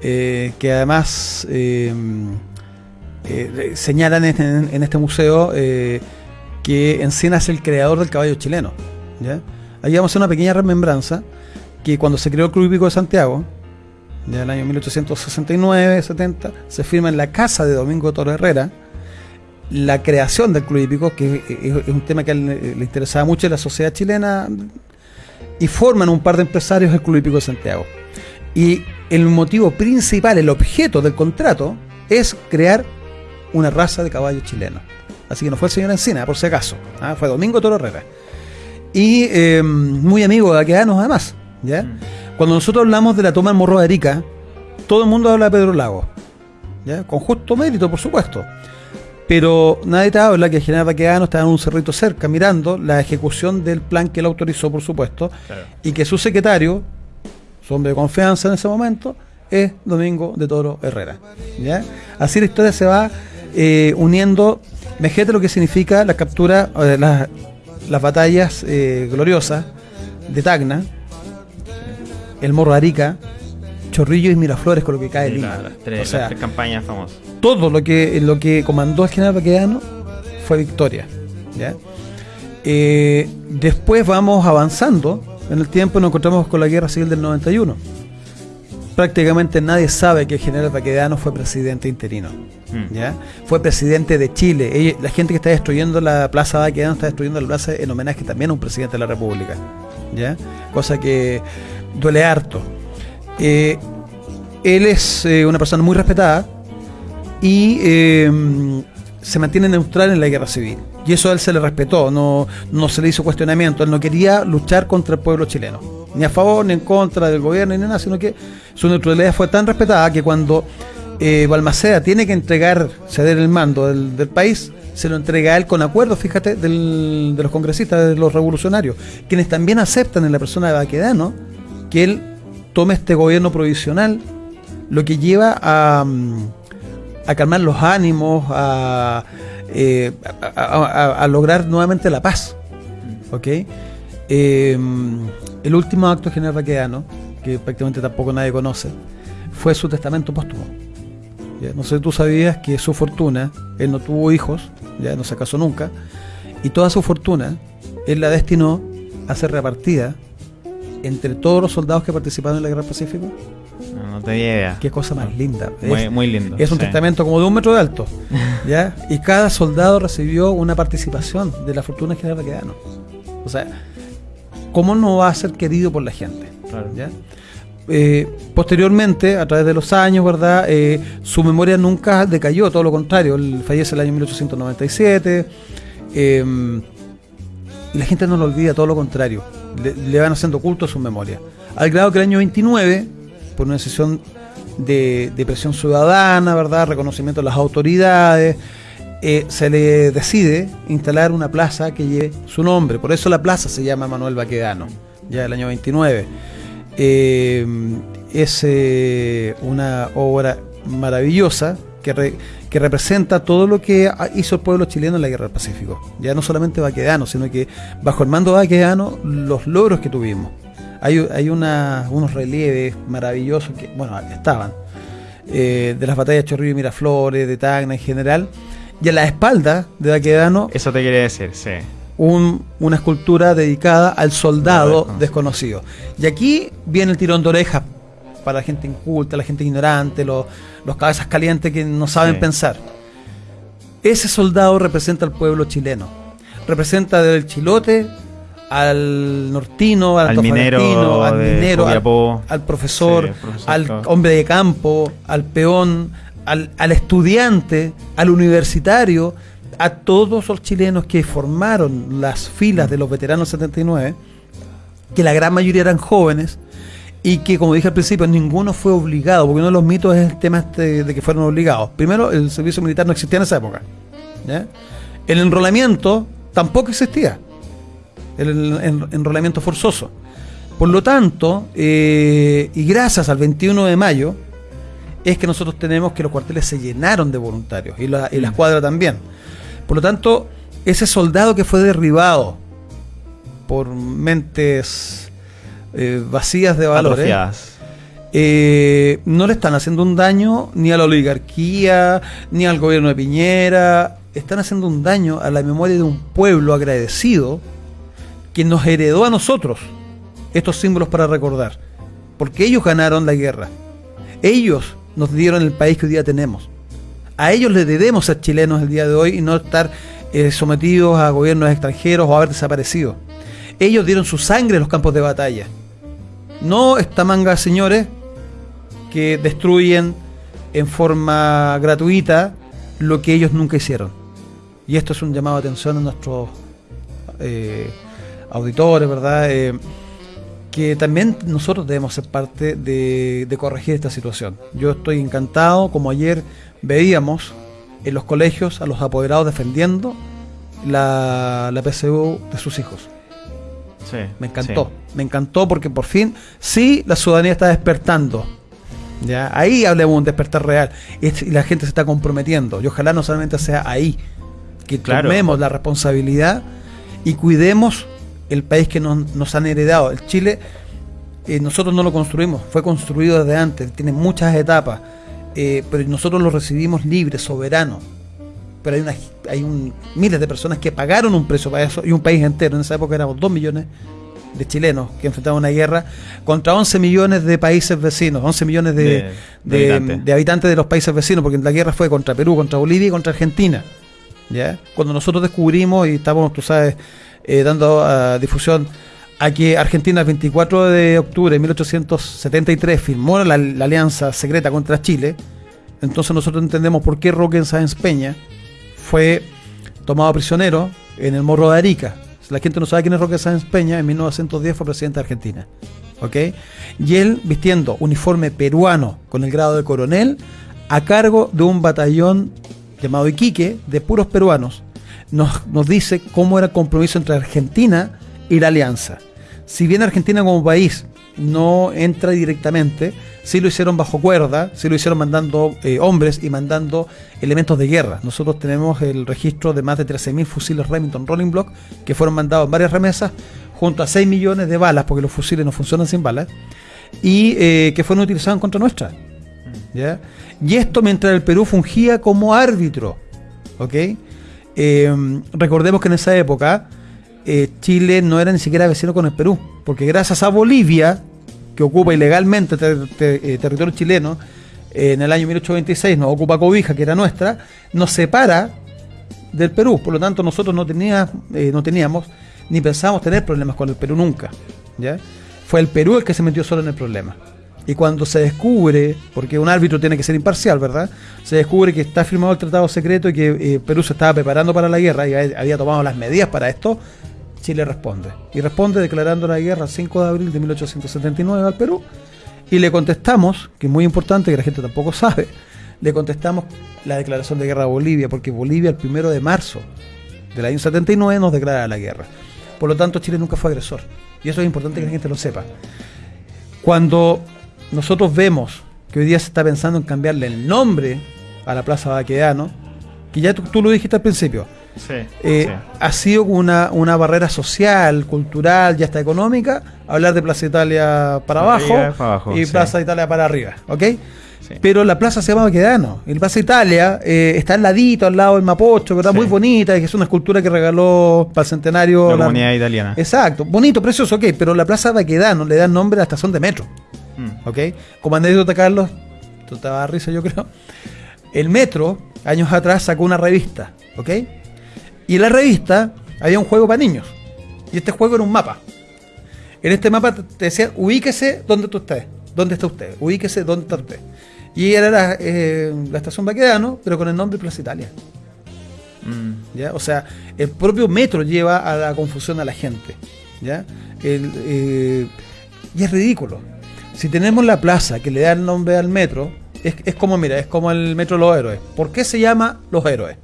que además señalan en, este museo que Encina es el creador del caballo chileno. ¿ya? Ahí vamos a hacer una pequeña remembranza que cuando se creó el Club Hípico de Santiago, ya el año 1869-70, se firma en la casa de Domingo Toro Herrera la creación del club hípico, que es un tema que le, interesaba mucho a la sociedad chilena, y forman un par de empresarios el Club Hípico de Santiago. Y el motivo principal, el objeto del contrato, es crear una raza de caballos chilenos. Así que no fue el señor Encina, por si acaso. ¿ah? Fue Domingo Toro Herrera. Y eh, muy amigo de Aquedanos, además. ¿ya? Mm. Cuando nosotros hablamos de la toma del Morro de Arica, todo el mundo habla de Pedro Lago. ¿ya? Con justo mérito, por supuesto. Pero nadie te habla que general Baqueano estaba en un cerrito cerca mirando la ejecución del plan que él autorizó, por supuesto, y que su secretario, su hombre de confianza en ese momento, es Domingo de Toro Herrera. ¿ya? Así la historia se va eh, uniendo. Imagínate lo que significa la captura, las batallas eh, gloriosas de Tacna, el Morro Arica, Chorrillo y Miraflores con lo que cae Lima. Las tres, campañas famosas. Todo lo que, lo que comandó el general Baquedano fue victoria. Eh, después vamos avanzando en el tiempo y nos encontramos con la guerra civil del 91. Prácticamente nadie sabe que el general Baquedano fue presidente interino. Hmm. ¿ya? Fue presidente de Chile. la gente que está destruyendo la plaza Baquedano está destruyendo la plaza en homenaje también a un presidente de la República. ¿ya? Cosa que duele harto. Eh, él es eh, una persona muy respetada y eh, se mantiene neutral en la guerra civil. Y eso a él se le respetó, no, no se le hizo cuestionamiento. Él no quería luchar contra el pueblo chileno, ni a favor ni en contra del gobierno ni nada, sino que su neutralidad fue tan respetada que cuando Balmaceda tiene que entregar, ceder el mando del, país, se lo entrega a él con acuerdo, fíjate, de los congresistas, de los revolucionarios, quienes también aceptan en la persona de Baquedano que él tome este gobierno provisional, lo que lleva a, a calmar los ánimos, eh, a, lograr nuevamente la paz. ¿Ok? Em, el último acto general vaqueano, que prácticamente tampoco nadie conoce, fue su testamento póstumo. No sé si tú sabías que su fortuna, él no tuvo hijos, ya no se casó nunca, y toda su fortuna él la destinó a ser repartida entre todos los soldados que participaron en la Guerra del Pacífico? No, te idea. Qué cosa más linda. Muy, muy lindo. Es un testamento como de un metro de alto. ¿ya? Y cada soldado recibió una participación de la fortuna general Baquedano. O sea, ¿cómo no va a ser querido por la gente? ¿ya? Eh, posteriormente, a través de los años, ¿verdad? Eh, su memoria nunca decayó, todo lo contrario. Él fallece el año 1897. Eh, y la gente no lo olvida, todo lo contrario le, van haciendo culto a su memoria. Al grado que el año 29, por una decisión de, presión ciudadana, ¿verdad? reconocimiento de las autoridades, eh, se le decide instalar una plaza que lleve su nombre. Por eso la plaza se llama Manuel Baquedano, ya del año 29. Eh, es eh, una obra maravillosa que, que representa todo lo que hizo el pueblo chileno en la Guerra del Pacífico. Ya no solamente Baquedano, sino que bajo el mando de Baquedano, los logros que tuvimos. Hay, hay unos relieves maravillosos que, bueno, estaban, eh, de las batallas de Chorrillo y Miraflores, de Tacna en general, y a la espalda de Baquedano... Eso te quería decir, sí. una escultura dedicada al soldado desconocido. Y aquí viene el tirón de oreja para la gente inculta, la gente ignorante, los, los cabezas calientes que no saben pensar. Ese soldado representa al pueblo chileno. Representa del chilote al nortino, al, minero, al, minero al, profesor, al hombre de campo, al peón, al, al, estudiante, al universitario, a todos los chilenos que formaron las filas de los veteranos 79, que la gran mayoría eran jóvenes, y que, como dije al principio, ninguno fue obligado, porque uno de los mitos es el tema este de que fueron obligados. Primero, el servicio militar no existía en esa época. El enrolamiento tampoco existía, el, enrolamiento forzoso. Por lo tanto, eh, y gracias al 21 de mayo, es que nosotros tenemos que los cuarteles se llenaron de voluntarios y la, y la escuadra también. Por lo tanto, ese soldado que fue derribado por mentes eh, vacías de valores, eh, no le están haciendo un daño ni a la oligarquía, ni al gobierno de Piñera, están haciendo un daño a la memoria de un pueblo agradecido que nos heredó a nosotros estos símbolos para recordar, porque ellos ganaron la guerra, ellos nos dieron el país que hoy día tenemos, a ellos les debemos ser chilenos el día de hoy y no estar eh, sometidos a gobiernos extranjeros o haber desaparecido. Ellos dieron su sangre en los campos de batalla. No esta manga, señores, que destruyen en forma gratuita lo que ellos nunca hicieron. Y esto es un llamado de atención a nuestros eh, auditores, ¿verdad? Eh, que también nosotros debemos ser parte de, de, corregir esta situación. Yo estoy encantado, como ayer veíamos en los colegios a los apoderados defendiendo la, la PSU de sus hijos. Sí, me encantó, sí. me encantó porque por fin sí la ciudadanía está despertando. ¿ya? Ahí hablemos de un despertar real y la gente se está comprometiendo. Y ojalá no solamente sea ahí, que Claro. tomemos la responsabilidad y cuidemos el país que nos, nos han heredado. El Chile, eh, nosotros no lo construimos, fue construido desde antes, tiene muchas etapas, eh, pero nosotros lo recibimos libre, soberano. Pero hay, una, hay un, miles de personas que pagaron un precio para eso y un país entero. En esa época éramos 2 millones de chilenos que enfrentaban una guerra contra 11 millones de países vecinos, 11 millones de, De- de- de habitantes. de habitantes de los países vecinos, porque la guerra fue contra Perú, contra Bolivia y contra Argentina. ¿ya? Cuando nosotros descubrimos y estábamos, tú sabes, eh, dando ah, difusión a que Argentina el 24 de octubre de 1873 firmó la, la alianza secreta contra Chile, entonces nosotros entendemos por qué Roque Sáenz Peña fue tomado prisionero en el Morro de Arica. La gente no sabe quién es Roque Sáenz Peña, en 1910 fue presidente de Argentina. ¿ok? Y él vistiendo uniforme peruano con el grado de coronel a cargo de un batallón llamado Iquique de puros peruanos, nos, nos dice cómo era el compromiso entre Argentina y la alianza. Si bien Argentina como país no entra directamente, sí lo hicieron bajo cuerda, sí lo hicieron mandando eh, hombres y mandando elementos de guerra. Nosotros tenemos el registro de más de 13.000 fusiles Remington Rolling Block que fueron mandados en varias remesas junto a 6 millones de balas, porque los fusiles no funcionan sin balas, y eh, que fueron utilizados en contra nuestra. ¿ya? Y esto mientras el Perú fungía como árbitro. ¿ok? Eh, recordemos que en esa época eh, Chile no era ni siquiera vecino con el Perú, porque gracias a Bolivia, que ocupa ilegalmente eh, territorio chileno, eh, en el año 1826 nos ocupa Cobija, que era nuestra, nos separa del Perú. Por lo tanto, nosotros no, tenía, eh, no teníamos ni pensábamos tener problemas con el Perú nunca. ¿ya? Fue el Perú el que se metió solo en el problema. Y cuando se descubre, porque un árbitro tiene que ser imparcial, ¿verdad? Se descubre que está firmado el tratado secreto y que Perú se estaba preparando para la guerra y había tomado las medidas para esto, Chile responde. Y responde declarando la guerra el 5 de abril de 1879 al Perú. Y le contestamos, que es muy importante, que la gente tampoco sabe, le contestamos la declaración de guerra a Bolivia, porque Bolivia el primero de marzo del año 79 nos declara la guerra. Por lo tanto, Chile nunca fue agresor. Y eso es importante que la gente lo sepa. Cuando nosotros vemos que hoy día se está pensando en cambiarle el nombre a la Plaza Baquedano, que ya tú lo dijiste al principio, Sí, eh, sí. ha sido una, una barrera social, cultural y hasta económica hablar de Plaza Italia para abajo, arriba, para abajo, y sí. Plaza Italia para arriba, ¿ok? Pero la plaza se llama Baquedano. Y la Plaza Italia eh, está al ladito, al lado del Mapocho, ¿verdad? Sí. Muy bonita, que es una escultura que regaló para el centenario. La la- comunidad italiana. Exacto, bonito, precioso, ok, pero la Plaza Baquedano le da nombre a la estación de metro. Mm. ¿ok? Como anécdota, Carlos, tú te vas a risa, yo creo. El Metro, años atrás, sacó una revista, ¿ok? Y en la revista había un juego para niños. Y este juego era un mapa. En este mapa te decía, ubíquese donde tú estés. ¿Dónde está usted? Ubíquese dónde está usted. Y era la, eh, la estación Baquedano, pero con el nombre Plaza Italia. Mm. ¿ya? O sea, el propio metro lleva a la confusión a la gente, ¿ya? El, eh, y es ridículo. Si tenemos la plaza que le da el nombre al metro, es, es como, mira, es como el metro de los héroes. ¿Por qué se llama Los Héroes?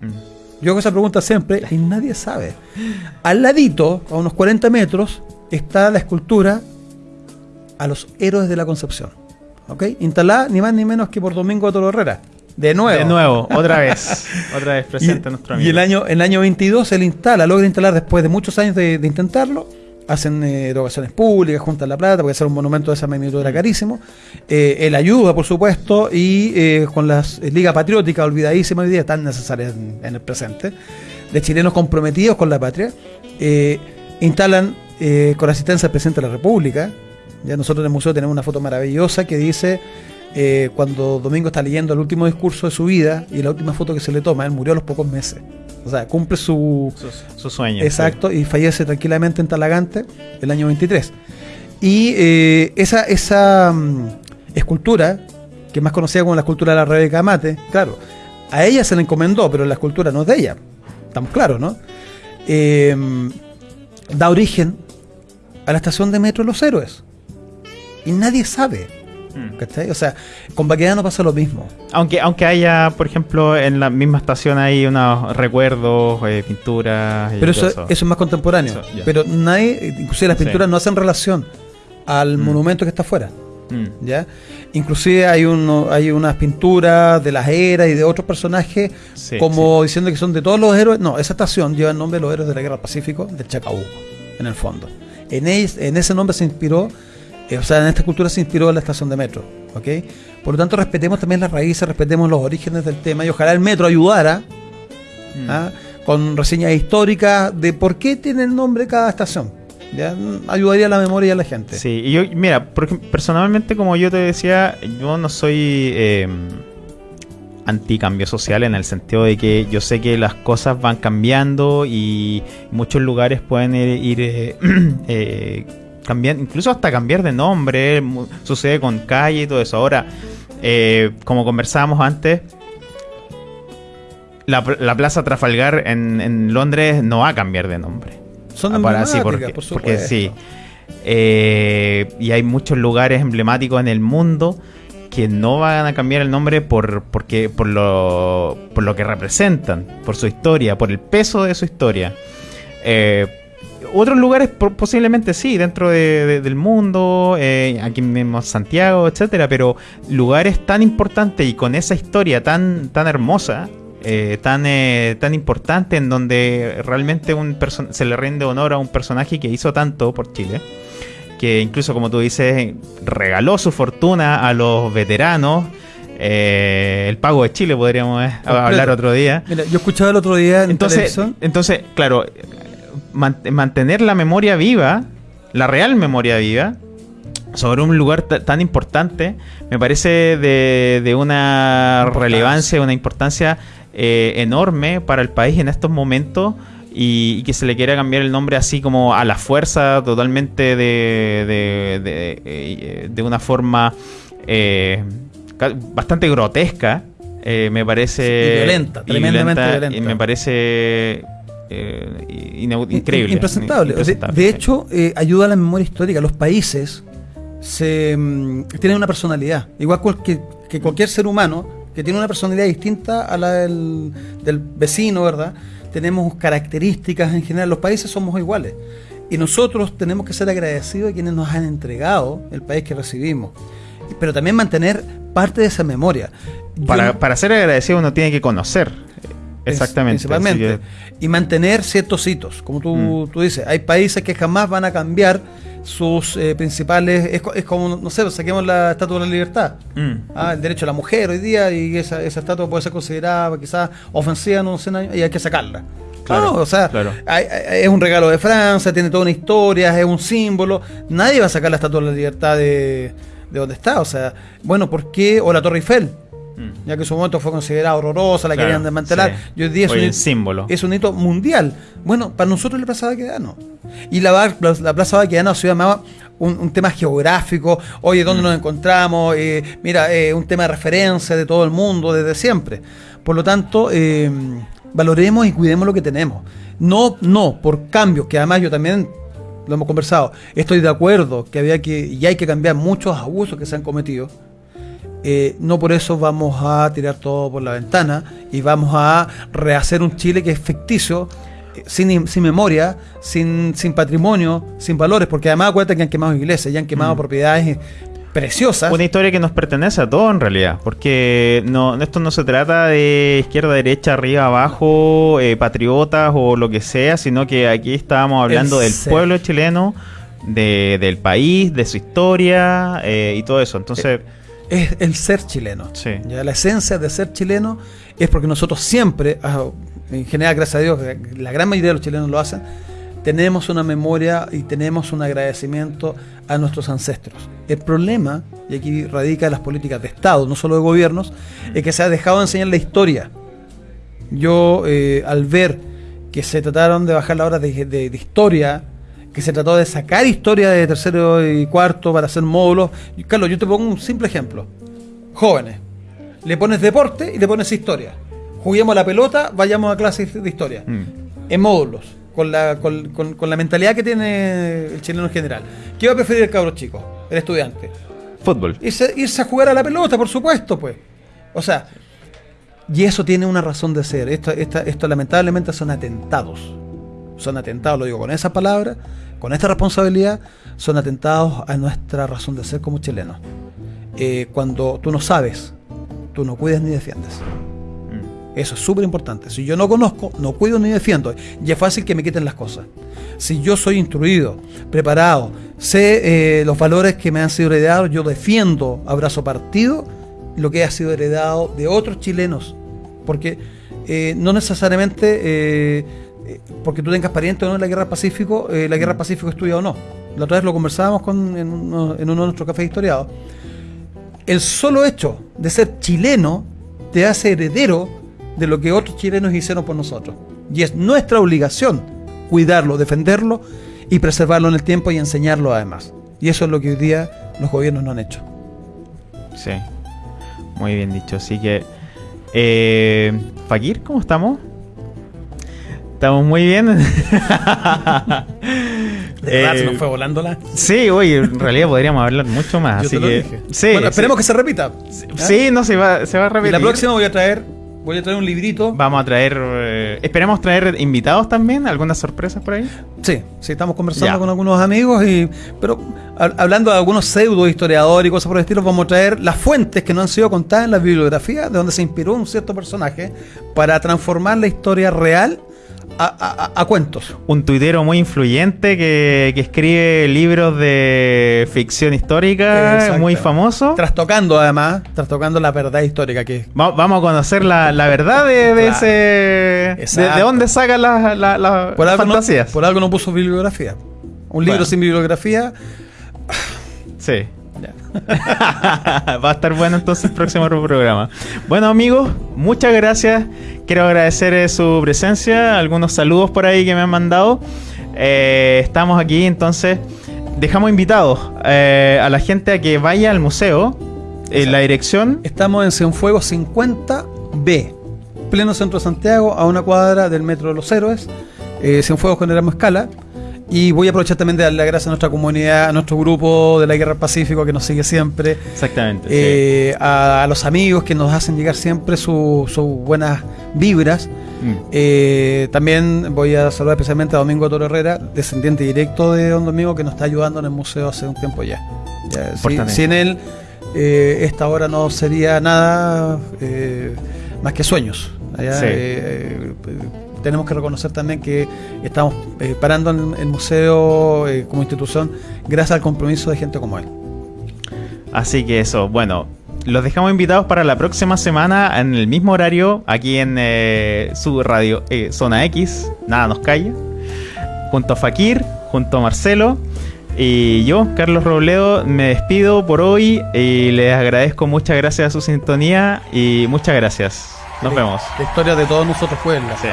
Mm. Yo hago esa pregunta siempre y nadie sabe. Al ladito, a unos 40 metros, está la escultura a los héroes de la Concepción. ¿Ok? Instalada ni más ni menos que por Domingo de Toro Herrera. De nuevo. De nuevo, otra vez. Otra vez Y, presente nuestro amigo. y el año, el año 22 él instala, logra instalar después de muchos años de, de intentarlo. Hacen eh, erogaciones públicas, juntan la plata, porque hacer un monumento de esa magnitud era carísimo. Eh, él ayuda, por supuesto, y eh, con las eh, Liga Patriótica, olvidadísima hoy día, tan necesarias en, en el presente, de chilenos comprometidos con la patria, eh, instalan con la asistencia del presidente de la República. Ya nosotros en el museo tenemos una foto maravillosa que dice eh, cuando Domingo está leyendo el último discurso de su vida y la última foto que se le toma, él murió a los pocos meses. O sea, cumple su, Su, su sueño. Exacto, y fallece tranquilamente en Talagante el año 23. Y eh, esa, esa, mm, escultura, que es más conocida como la escultura de la Rebeca Mate, claro, a ella se le encomendó, pero la escultura no es de ella, estamos claros, ¿no? Eh, da origen a la estación de metro Los Héroes. Y nadie sabe. ¿Cachai? O sea, con Baquedano pasa lo mismo. Aunque, aunque haya, por ejemplo, en la misma estación hay unos recuerdos, eh, pinturas. y Pero eso, eso es más contemporáneo. Eso. Pero nadie, inclusive las Sí. pinturas no hacen relación al Mm. monumento que está afuera. Mm. ¿ya? Inclusive hay uno, hay unas pinturas de las eras y de otros personajes Sí, como diciendo que son de todos los héroes. No, esa estación lleva el nombre de los héroes de la Guerra del Pacífico del Chacabuco, en el fondo. En, es- en ese nombre se inspiró, eh, o sea, en esta cultura se inspiró la estación de metro. ¿ok? Por lo tanto, respetemos también las raíces, respetemos los orígenes del tema y ojalá el metro ayudara Mm. ¿ah? con reseñas históricas de por qué tiene el nombre cada estación. ¿ya? Ayudaría a la memoria de la gente. Sí, y yo, mira, porque personalmente, como yo te decía, yo no soy eh, anticambio social en el sentido de que yo sé que las cosas van cambiando y muchos lugares pueden ir, ir, eh, eh, cambiando, incluso hasta cambiar de nombre, sucede con calle y todo eso. Ahora, eh, como conversábamos antes, la, la Plaza Trafalgar en, en Londres no va a cambiar de nombre. Son Ah, para- sí, porque, por porque sí. Eh, y hay muchos lugares emblemáticos en el mundo que no van a cambiar el nombre por, porque, por, lo, por lo que representan, por su historia, por el peso de su historia. Eh, otros lugares po- posiblemente sí, dentro de- de- del mundo, eh, aquí mismo Santiago, etcétera, pero lugares tan importantes y con esa historia tan, tan hermosa, eh, tan, eh, tan importante, en donde realmente un se le rinde honor a un personaje que hizo tanto por Chile, que incluso como tú dices, regaló su fortuna a los veteranos. eh, el pago de Chile podríamos eh, hablar otro día. Mira, yo escuchaba el otro día en Entonces, televisión. entonces, claro, man- mantener la memoria viva, la real memoria viva, sobre un lugar ta- tan importante, me parece de, de una relevancia, una importancia eh, enorme para el país en estos momentos. Y, y que se le quiera cambiar el nombre así como a la fuerza, totalmente de, de, de, eh, una forma eh, bastante grotesca, eh, me parece. Y violenta, y tremendamente violenta. y me parece eh, increíble. Impresentable. De- Impresentable, De, sí. hecho, eh, ayuda a la memoria histórica. Los países se, mm, tienen una personalidad, igual cual- que, que cualquier ser humano, que tiene una personalidad distinta a la del, del vecino, ¿verdad? Tenemos características en general. Los países somos iguales. Y nosotros tenemos que ser agradecidos a quienes nos han entregado el país que recibimos. Pero también mantener parte de esa memoria. Para, para ser agradecido uno tiene que conocer. Exactamente. Principalmente. Y mantener ciertos hitos. Como tú, Mm. tú dices, hay países que jamás van a cambiar sus eh, principales. Es, co- es como, no sé, saquemos la Estatua de la Libertad. Mm. Ah, el derecho a la mujer hoy día y esa, esa estatua puede ser considerada quizás ofensiva en unos 100 años y hay que sacarla. Claro, No, o sea, claro. hay- hay- es un regalo de Francia, tiene toda una historia, es un símbolo. Nadie va a sacar la Estatua de la Libertad de, de donde está. O sea, bueno, ¿por qué? O la Torre Eiffel, Mm. ya que en su momento fue considerada horrorosa, la Claro, querían desmantelar. sí. Y hoy día es Hoy un, símbolo. es un hito mundial. Bueno, para nosotros la Plaza Baquedano. Y la, la Plaza Baquedano se llamaba un, un tema geográfico. Oye, ¿dónde Mm. nos encontramos? Eh, mira, eh, un tema de referencia de todo el mundo desde siempre. Por lo tanto, eh, valoremos y cuidemos lo que tenemos. No, no, por cambios, que además yo también lo hemos conversado. Estoy de acuerdo que había que, y hay que cambiar muchos abusos que se han cometido. Eh, no por eso vamos a tirar todo por la ventana y vamos a rehacer un Chile que es ficticio, eh, sin, sin memoria, sin, sin patrimonio, sin valores, porque además acuérdate que han quemado iglesias, ya han quemado Mm. propiedades eh, preciosas. Una historia que nos pertenece a todos en realidad, porque no, esto no se trata de izquierda, derecha, arriba, abajo, eh, patriotas o lo que sea, sino que aquí estábamos hablando El del ser. pueblo chileno, de- del país, de su historia eh, y todo eso. Entonces, es el ser chileno. Sí. Ya, la esencia de ser chileno es porque nosotros siempre, ah, en general, gracias a Dios, la gran mayoría de los chilenos lo hacen, tenemos una memoria y tenemos un agradecimiento a nuestros ancestros. El problema, y aquí radica las políticas de Estado, no solo de gobiernos, es que se ha dejado de enseñar la historia. Yo, eh, al ver que se trataron de bajar la hora de, de- de historia que se trató de sacar historia de tercero y cuarto para hacer módulos. Carlos, yo te pongo un simple ejemplo. Jóvenes, le pones deporte y le pones historia. Juguemos a la pelota, vayamos a clases de historia. Mm. En módulos, con la, con, con- con la mentalidad que tiene el chileno en general. ¿Qué va a preferir el cabro chico, el estudiante? Fútbol. Irse, irse a jugar a la pelota, por supuesto, pues. O sea, y eso tiene una razón de ser. Esto, esta- esto lamentablemente son atentados. Son atentados, lo digo con esa palabra, con esta responsabilidad, son atentados a nuestra razón de ser como chilenos. Eh, cuando tú no sabes, tú no cuidas ni defiendes. Mm. Eso es súper importante. Si yo no conozco, no cuido ni defiendo. Y es fácil que me quiten las cosas. Si yo soy instruido, preparado, sé eh, los valores que me han sido heredados, yo defiendo, abrazo partido, lo que ha sido heredado de otros chilenos. Porque eh, no necesariamente eh, eh, porque tú tengas parientes o no en la guerra Pacífico, eh, la guerra del Pacífico es tuya o no. La otra vez lo conversábamos con, en, uno, en uno de nuestros cafés historiados. El solo hecho de ser chileno te hace heredero de lo que otros chilenos hicieron por nosotros. Y es nuestra obligación cuidarlo, defenderlo y preservarlo en el tiempo y enseñarlo además. Y eso es lo que hoy día los gobiernos no han hecho. Sí. Muy bien dicho. Así que. Eh, Fakir, ¿cómo estamos? Estamos muy bien. Eh, volando la. Sí, oye, en realidad podríamos hablar mucho más. Yo así te lo que. dije. Sí, bueno, esperemos sí. que se repita. Sí, no, se va, se va a Y repetir. la próxima voy a traer, voy a traer un librito. Vamos a traer. eh, esperemos traer invitados también. ¿Algunas sorpresas por ahí? Sí, sí, estamos conversando Ya. con algunos amigos y pero hab- hablando de algunos pseudo historiadores y cosas por el estilo, vamos a traer las fuentes que no han sido contadas en la bibliografía de donde se inspiró un cierto personaje para transformar la historia real a, a- a- a cuentos. Un tuitero muy influyente que, que escribe libros de ficción histórica, Exacto. muy famoso. Trastocando además, trastocando la verdad histórica que Va- vamos a conocer la, la verdad de, de Claro. ese. De, de dónde sacan las la, la- por las algo, no, fantasías. por algo no puso bibliografía. Un libro Bueno. sin bibliografía. Sí. Va a estar bueno entonces el próximo programa. Bueno amigos, muchas gracias. Quiero agradecer eh, su presencia, algunos saludos por ahí que me han mandado. Eh, estamos aquí entonces. Dejamos invitados eh, a la gente a que vaya al museo. En la dirección. Estamos en Cienfuegos 50B, pleno centro de Santiago, a una cuadra del Metro de los Héroes. Cienfuegos con Erasmo Escala. Y voy a aprovechar también de darle las gracias a nuestra comunidad, a nuestro grupo de la Guerra del Pacífico que nos sigue siempre, Exactamente. sí. eh, a, a los amigos que nos hacen llegar siempre su- sus buenas vibras. Mm. Eh, también voy a saludar especialmente a Domingo Toro Herrera, descendiente directo de Don Domingo, que nos está ayudando en el museo hace un tiempo ya. Ya, sin él, eh, esta hora no sería nada eh, más que sueños. Allá, Sí. Tenemos que reconocer también que estamos eh, parando en el museo eh, como institución gracias al compromiso de gente como él. Así que eso, bueno, los dejamos invitados para la próxima semana en el mismo horario, aquí en eh, su radio eh, Zona X, nada nos calla, junto a Fakir, junto a Marcelo. Y yo, Carlos Robledo, me despido por hoy y les agradezco muchas gracias a su sintonía y muchas gracias. Nos vemos. La historia de todos nosotros fue él. Sí.